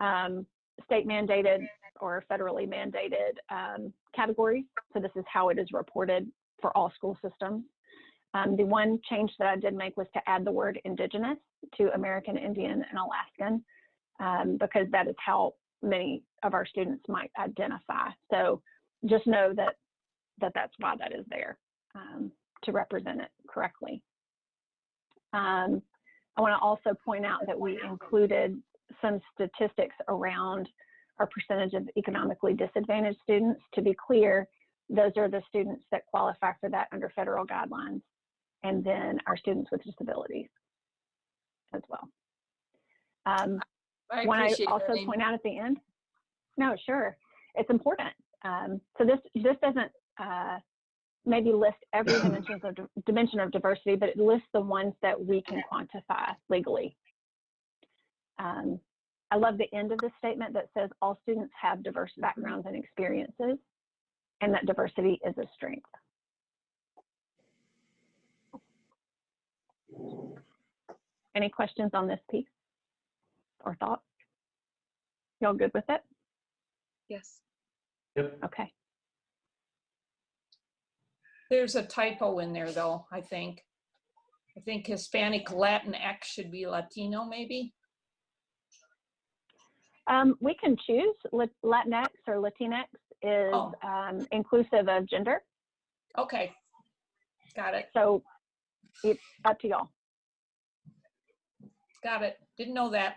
[SPEAKER 6] um, state mandated or federally mandated um, categories. So this is how it is reported for all school systems. Um, the one change that I did make was to add the word indigenous to American Indian and Alaskan um, because that is how many of our students might identify. So just know that, that that's why that is there um, to represent it correctly. Um, I want to also point out that we included some statistics around our percentage of economically disadvantaged students. To be clear, those are the students that qualify for that under federal guidelines, and then our students with disabilities as well. Um,
[SPEAKER 2] I appreciate that,
[SPEAKER 6] also point out at the end, no, sure, it's important. Um, so this this doesn't uh, maybe list every dimensions of dimension of diversity, but it lists the ones that we can quantify legally. Um, I love the end of the statement that says all students have diverse backgrounds and experiences, and that diversity is a strength. Any questions on this piece or thoughts? Y'all good with it?
[SPEAKER 2] Yes.
[SPEAKER 4] Yep.
[SPEAKER 6] Okay.
[SPEAKER 2] There's a typo in there though, I think. I think Hispanic Latin X should be Latino maybe.
[SPEAKER 6] Um, we can choose Latinx or Latinx is
[SPEAKER 2] Oh.
[SPEAKER 6] um, inclusive of gender.
[SPEAKER 2] Okay. Got it.
[SPEAKER 6] So it's up to y'all.
[SPEAKER 2] Got it. Didn't know that.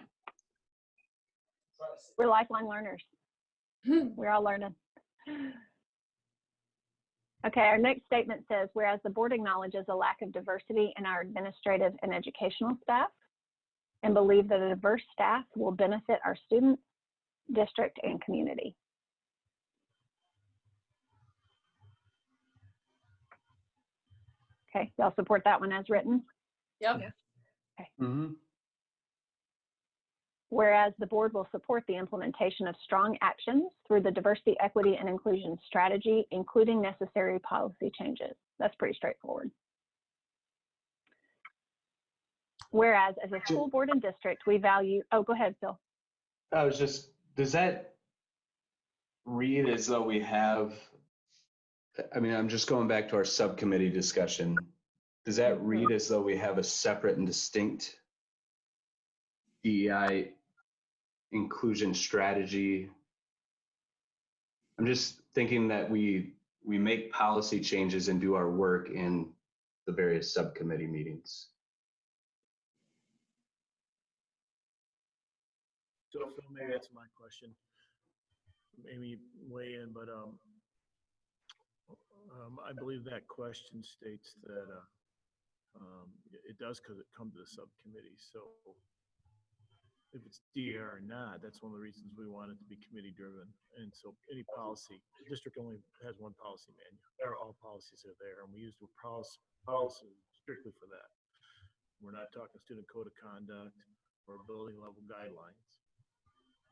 [SPEAKER 6] We're lifelong learners. We're all learning. Okay, our next statement says, whereas the board acknowledges a lack of diversity in our administrative and educational staff and believe that a diverse staff will benefit our students, district, and community. Okay, y'all support that one as written?
[SPEAKER 2] Yep.
[SPEAKER 4] Mm-hmm.
[SPEAKER 6] Whereas the board will support the implementation of strong actions through the diversity, equity, and inclusion strategy, including necessary policy changes. That's pretty straightforward. Whereas as a school board and district, we value, oh, go ahead, Phil.
[SPEAKER 4] I was just, does that read as though we have, I mean, I'm just going back to our subcommittee discussion. Does that read mm-hmm. as though we have a separate and distinct DEI inclusion strategy? I'm just thinking that we, we make policy changes and do our work in the various subcommittee meetings.
[SPEAKER 10] So Phil, maybe that's my question. Maybe weigh in, but um, um, I believe that question states that uh, um, it does because it comes to the subcommittee. So if it's DR or not, that's one of the reasons we want it to be committee driven. And so any policy, the district only has one policy manual, or all policies are there, and we use the policy, policy strictly for that. We're not talking student code of conduct or building level guidelines.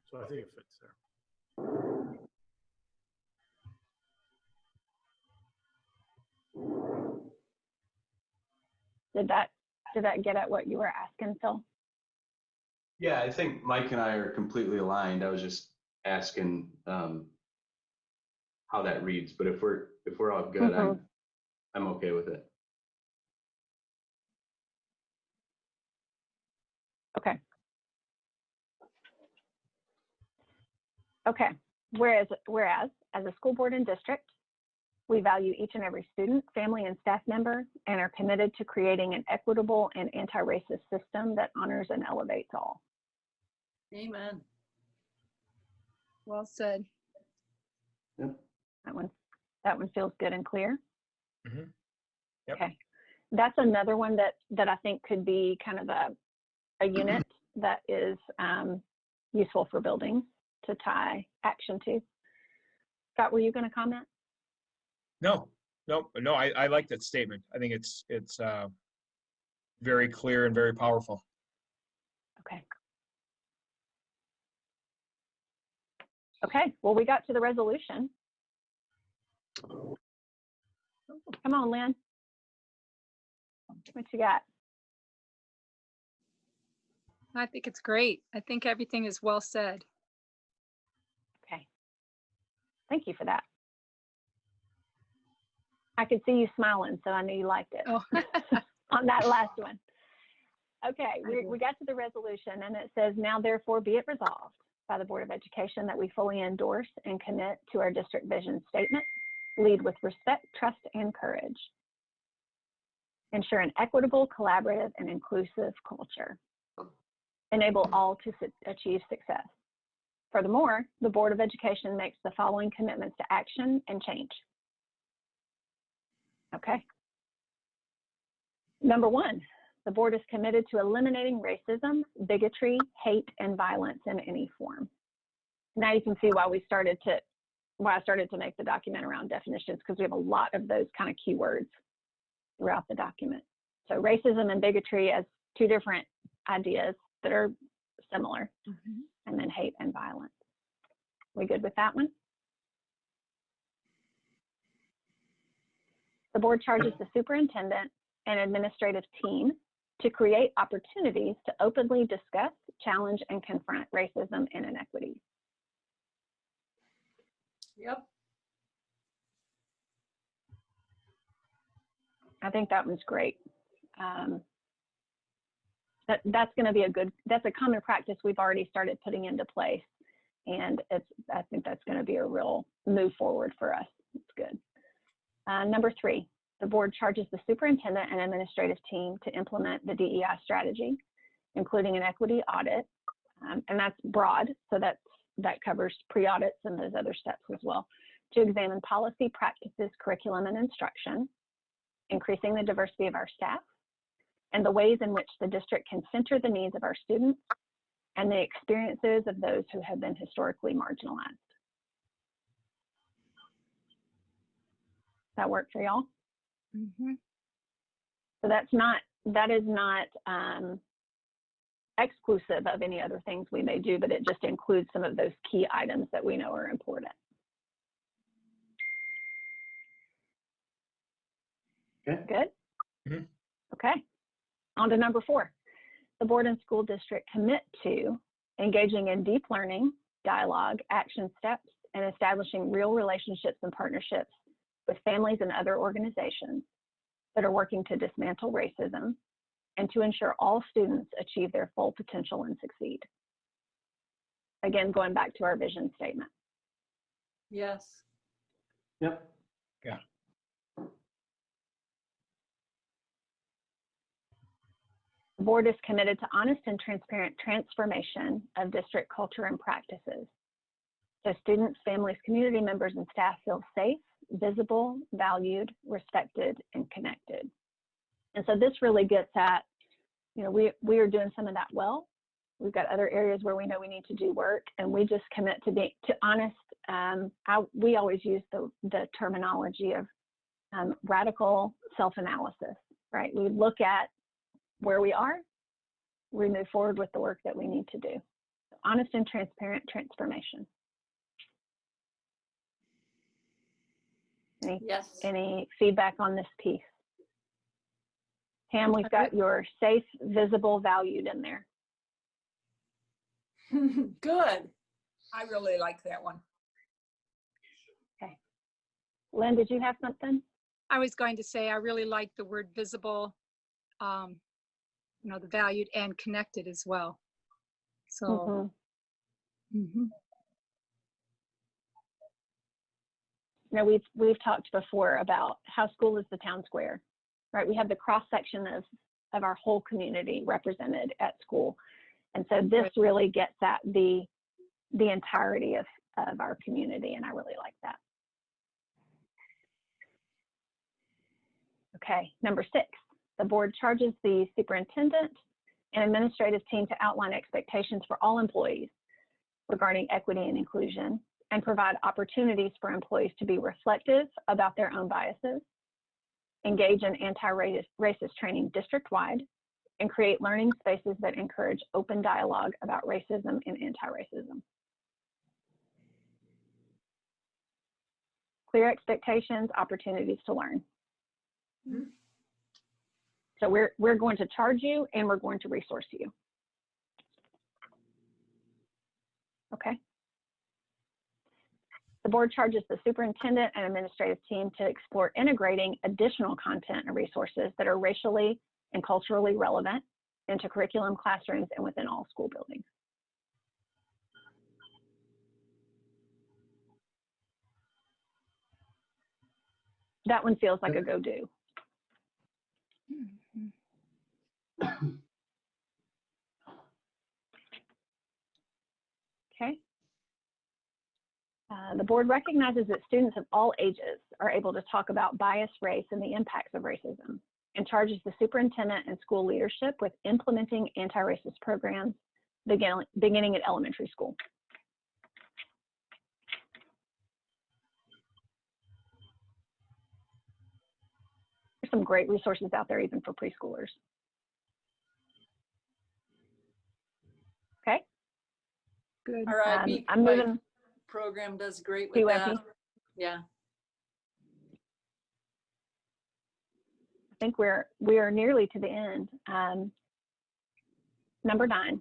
[SPEAKER 10] So I think it fits there.
[SPEAKER 6] Did that, did that get at what you were asking, Phil?
[SPEAKER 4] Yeah, I think Mike and I are completely aligned. I was just asking um, how that reads, but if we're, if we're all good, I'm, I'm okay with it.
[SPEAKER 6] Okay. Okay, whereas, whereas, as a school board and district, we value each and every student, family, and staff member, and are committed to creating an equitable and anti-racist system that honors and elevates all.
[SPEAKER 5] Amen.
[SPEAKER 11] Well said. Yep.
[SPEAKER 6] That one, that one feels good and clear.
[SPEAKER 1] Mhm. Yep.
[SPEAKER 6] Okay. That's another one that, that I think could be kind of a, a unit that is um, useful for building to tie action to. Scott, were you going to comment?
[SPEAKER 1] No, no, no, I, I like that statement. I think it's, it's uh, very clear and very powerful.
[SPEAKER 6] Okay. Okay, well, we got to the resolution. Come on, Lynn. What you got?
[SPEAKER 11] I think it's great. I think everything is well said.
[SPEAKER 6] Okay. Thank you for that. I could see you smiling, so I knew you liked it
[SPEAKER 11] Oh,
[SPEAKER 6] on that last one. Okay, we, we got to the resolution and it says, now therefore be it resolved by the Board of Education that we fully endorse and commit to our district vision statement, lead with respect, trust, and courage. Ensure an equitable, collaborative, and inclusive culture. Enable all to su- achieve success. Furthermore, the Board of Education makes the following commitments to action and change. Okay. Number one, the board is committed to eliminating racism, bigotry, hate, and violence in any form. Now you can see why we started to, why I started to make the document around definitions, because we have a lot of those kind of keywords throughout the document. So racism and bigotry as two different ideas that are similar, mm-hmm. and then hate and violence. We good with that one? The board charges the superintendent and administrative team to create opportunities to openly discuss, challenge, and confront racism and inequities.
[SPEAKER 5] Yep.
[SPEAKER 6] I think that one's great. Um, that, that's going to be a good, that's a common practice we've already started putting into place. And it's, I think that's going to be a real move forward for us. It's good. Uh, number three, the board charges the superintendent and administrative team to implement the DEI strategy, including an equity audit. Um, and that's broad, so that's, that covers pre-audits and those other steps as well, to examine policy, practices, curriculum, and instruction, increasing the diversity of our staff, and the ways in which the district can center the needs of our students and the experiences of those who have been historically marginalized. That work for y'all?
[SPEAKER 11] Mhm.
[SPEAKER 6] So that's not, that is not um, exclusive of any other things we may do, but it just includes some of those key items that we know are important.
[SPEAKER 4] Okay.
[SPEAKER 6] Good?
[SPEAKER 1] Mhm.
[SPEAKER 6] Okay. On to number four. The board and school district commit to engaging in deep learning, dialogue, action steps, and establishing real relationships and partnerships with families and other organizations that are working to dismantle racism and to ensure all students achieve their full potential and succeed. Again, going back to our vision statement.
[SPEAKER 5] Yes.
[SPEAKER 4] Yep.
[SPEAKER 6] The board is committed to honest and transparent transformation of district culture and practices. So students, families, community members, and staff feel safe, visible, valued, respected, and connected. And so this really gets at, you know, we, we are doing some of that well. We've got other areas where we know we need to do work, and we just commit to be to honest. Um, I, we always use the, the terminology of um, radical self-analysis, right? We look at where we are, we move forward with the work that we need to do. Honest and transparent transformation. Any,
[SPEAKER 5] Yes.
[SPEAKER 6] any feedback on this piece? Pam, we've got your safe, visible, valued in there.
[SPEAKER 5] Good.
[SPEAKER 2] I really like that one. Okay.
[SPEAKER 6] Lynn, did you have something?
[SPEAKER 11] I was going to say, I really like the word visible, um, you know, the valued and connected as well. So,
[SPEAKER 6] Mhm.
[SPEAKER 11] mhm.
[SPEAKER 6] You know, we've, we've talked before about how school is the town square, right? We have the cross section of, of our whole community represented at school. And so this really gets at the, the entirety of, of our community, and I really like that. Okay, number six, the board charges the superintendent and administrative team to outline expectations for all employees regarding equity and inclusion and provide opportunities for employees to be reflective about their own biases, engage in anti-racist training district-wide, and create learning spaces that encourage open dialogue about racism and anti-racism. Clear expectations, opportunities to learn. Mm-hmm. So we're, we're going to charge you and we're going to resource you. Okay. The board charges the superintendent and administrative team to explore integrating additional content and resources that are racially and culturally relevant into curriculum, classrooms, and within all school buildings. That one feels like a go-do. Okay. Uh, the board recognizes that students of all ages are able to talk about bias, race, and the impacts of racism, and charges the superintendent and school leadership with implementing anti-racist programs begin, beginning at elementary school. There's some great resources out there even for preschoolers. Okay.
[SPEAKER 5] Good.
[SPEAKER 12] All right,
[SPEAKER 6] Um,
[SPEAKER 12] B-
[SPEAKER 6] I'm
[SPEAKER 12] my
[SPEAKER 6] moving.
[SPEAKER 12] Program does great with that. Yeah.
[SPEAKER 6] I think we're we are nearly to the end. Um, number nine,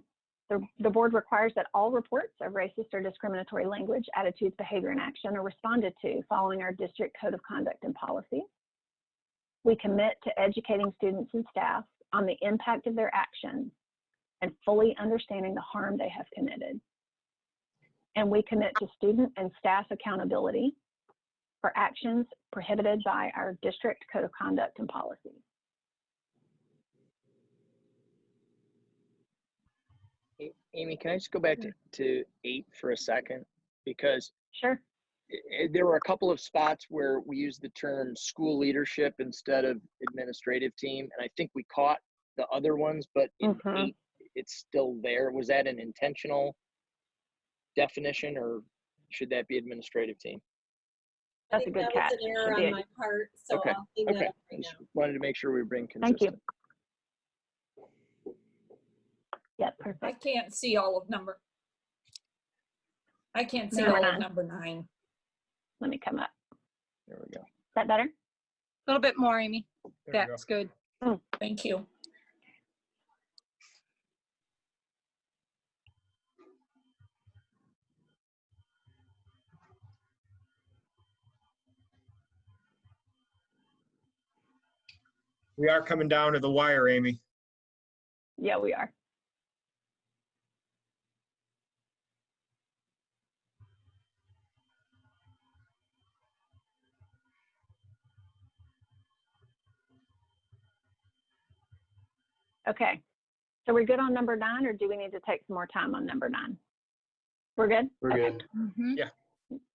[SPEAKER 6] the, the board requires that all reports of racist or discriminatory language, attitudes, behavior, and action are responded to following our district code of conduct and policy. We commit to educating students and staff on the impact of their actions and fully understanding the harm they have committed. And we commit to student and staff accountability for actions prohibited by our district code of conduct and policy.
[SPEAKER 7] Amy, can I just go back to, to eight for a second? Because
[SPEAKER 6] Sure.
[SPEAKER 7] there were a couple of spots where we used the term school leadership instead of administrative team, and I think we caught the other ones, but in
[SPEAKER 6] Mhm.
[SPEAKER 7] eight, it's still there. Was that an intentional definition, or should that be administrative team?
[SPEAKER 9] I
[SPEAKER 6] That's a good
[SPEAKER 9] that
[SPEAKER 6] catch.
[SPEAKER 9] was an error on my part, so
[SPEAKER 7] Okay,
[SPEAKER 9] I'll clean that
[SPEAKER 7] Okay,
[SPEAKER 9] up
[SPEAKER 7] I
[SPEAKER 9] right
[SPEAKER 7] just
[SPEAKER 9] now.
[SPEAKER 7] wanted to make sure we bring
[SPEAKER 6] Thank you.
[SPEAKER 7] Yeah,
[SPEAKER 6] Yep,
[SPEAKER 2] I can't see all of number. I can't see
[SPEAKER 6] Number
[SPEAKER 2] all of
[SPEAKER 6] nine.
[SPEAKER 2] number nine.
[SPEAKER 6] Let me come up.
[SPEAKER 7] There we go.
[SPEAKER 6] Is that better?
[SPEAKER 11] A little bit more, Amy.
[SPEAKER 1] There we go.
[SPEAKER 11] That's good. Hmm.
[SPEAKER 2] Thank you.
[SPEAKER 1] We are coming down to the wire, Amy.
[SPEAKER 6] Yeah, we are. Okay, so we're good on number nine, or do we need to take some more time on number nine? We're good?
[SPEAKER 4] We're
[SPEAKER 6] Okay.
[SPEAKER 4] good.
[SPEAKER 11] Mhm.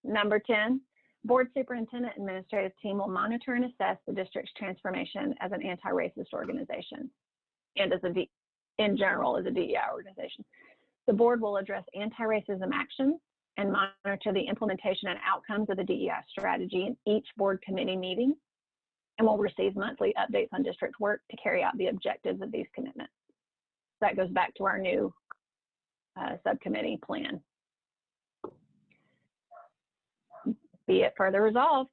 [SPEAKER 6] Number 10, board superintendent administrative team will monitor and assess the district's transformation as an anti-racist organization and as a, D, in general, as a DEI organization. The board will address anti-racism actions and monitor the implementation and outcomes of the DEI strategy in each board committee meeting and will receive monthly updates on district work to carry out the objectives of these commitments. That goes back to our new uh, subcommittee plan. Be it further resolved,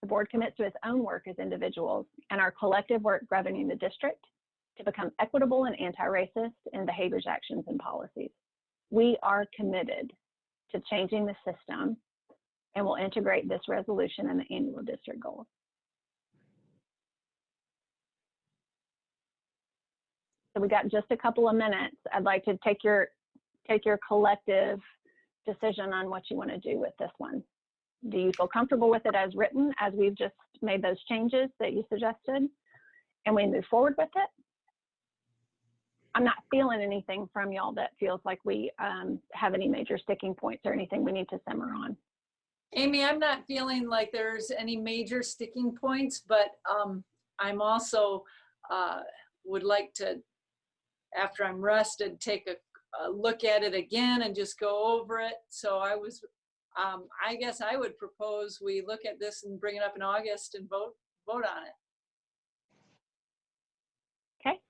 [SPEAKER 6] the board commits to its own work as individuals and our collective work governing the district to become equitable and anti-racist in behaviors, actions, and policies. We are committed to changing the system and will integrate this resolution in the annual district goals. So we got just a couple of minutes. I'd like to take your take your collective decision on what you want to do with this one. Do you feel comfortable with it as written, as we've just made those changes that you suggested? And we move forward with it? I'm not feeling anything from y'all that feels like we um, have any major sticking points or anything we need to simmer on.
[SPEAKER 5] Amy, I'm not feeling like there's any major sticking points, but um, I'm also uh, would like to, after I'm rested, take a, a look at it again and just go over it. So I was, um, I guess I would propose we look at this and bring it up in August and vote vote on it.
[SPEAKER 6] Okay,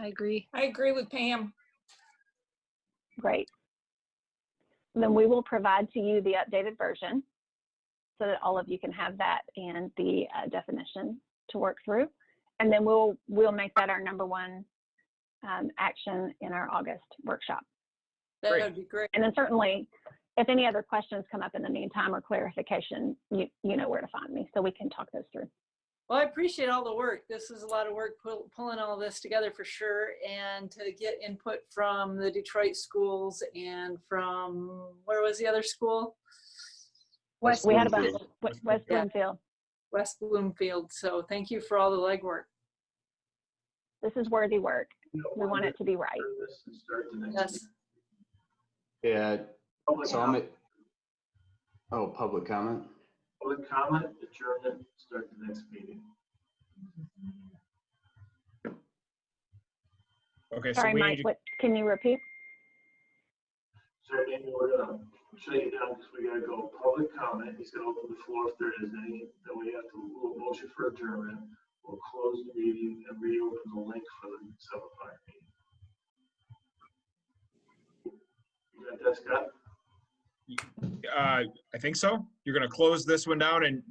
[SPEAKER 11] I agree.
[SPEAKER 2] I agree with Pam.
[SPEAKER 6] great. Then we will provide to you the updated version so that all of you can have that and the uh, definition to work through. And then we'll, we'll make that our number one um, action in our August workshop.
[SPEAKER 5] That would be great.
[SPEAKER 6] And then certainly, if any other questions come up in the meantime or clarification, you, you know where to find me, so we can talk those through.
[SPEAKER 5] Well, I appreciate all the work. This is a lot of work pull, pulling all this together for sure, and to get input from the Detroit schools and from where was the other school?
[SPEAKER 6] West, we had about
[SPEAKER 4] Bloomfield.
[SPEAKER 6] West West Bloomfield.
[SPEAKER 5] West Bloomfield. So thank you for all the legwork.
[SPEAKER 6] This is worthy work. We want it to be right.
[SPEAKER 5] Yes.
[SPEAKER 4] Yeah, so I'm, at- oh, public comment?
[SPEAKER 10] Public comment, adjournment, start the next meeting.
[SPEAKER 1] Okay, so
[SPEAKER 6] Sorry,
[SPEAKER 1] we
[SPEAKER 6] Mike,
[SPEAKER 1] need to,
[SPEAKER 6] what, can you repeat?
[SPEAKER 10] So Amy, we're uh, gonna shut you down because we gotta go public comment. He's gonna open the floor if there is any. Then we have to, we'll motion for adjournment. We'll close the meeting and reopen the link for the seven o'clock meeting. You got that, Scott?
[SPEAKER 1] Uh, I think so. You're gonna close this one down and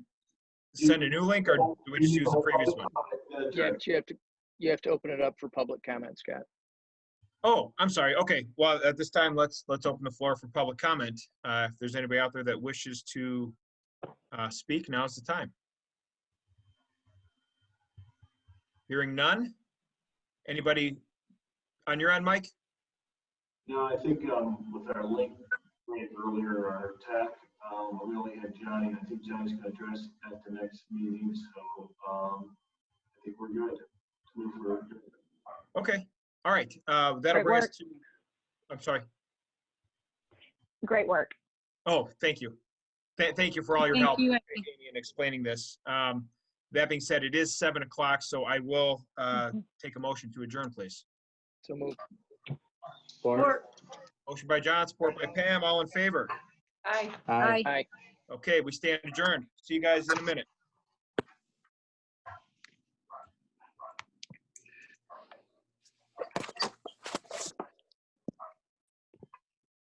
[SPEAKER 1] send a new link, or do we just use the previous one?
[SPEAKER 7] Yeah, but you have to, you have to open it up for public comment, Scott.
[SPEAKER 1] Oh, I'm sorry. Okay, well, at this time, let's, let's open the floor for public comment. Uh, if there's anybody out there that wishes to, uh, speak, now's the time. Hearing none? Anybody on your end, Mike?
[SPEAKER 10] No, I think, um, with our link link earlier, our tech, um, we only had Johnny, I think Johnny's gonna address it at the next meeting, so, um, I think we're good to move forward.
[SPEAKER 1] Okay, all right, uh, that'll
[SPEAKER 6] Great
[SPEAKER 1] bring us
[SPEAKER 6] work.
[SPEAKER 1] to, I'm sorry.
[SPEAKER 6] Great work.
[SPEAKER 1] Oh, thank you. Th- Thank you for all your
[SPEAKER 11] Thank
[SPEAKER 1] help
[SPEAKER 11] you,
[SPEAKER 1] Amy, in explaining this. Um, That being said, it is seven o'clock, so I will uh,
[SPEAKER 6] Mm-hmm.
[SPEAKER 1] take a motion to adjourn, please.
[SPEAKER 7] So move.
[SPEAKER 4] Support?
[SPEAKER 1] Motion by John, support by Pam, all in favor.
[SPEAKER 5] Aye.
[SPEAKER 4] Aye.
[SPEAKER 7] Aye.
[SPEAKER 1] Okay, we stand adjourned. See you guys in a minute.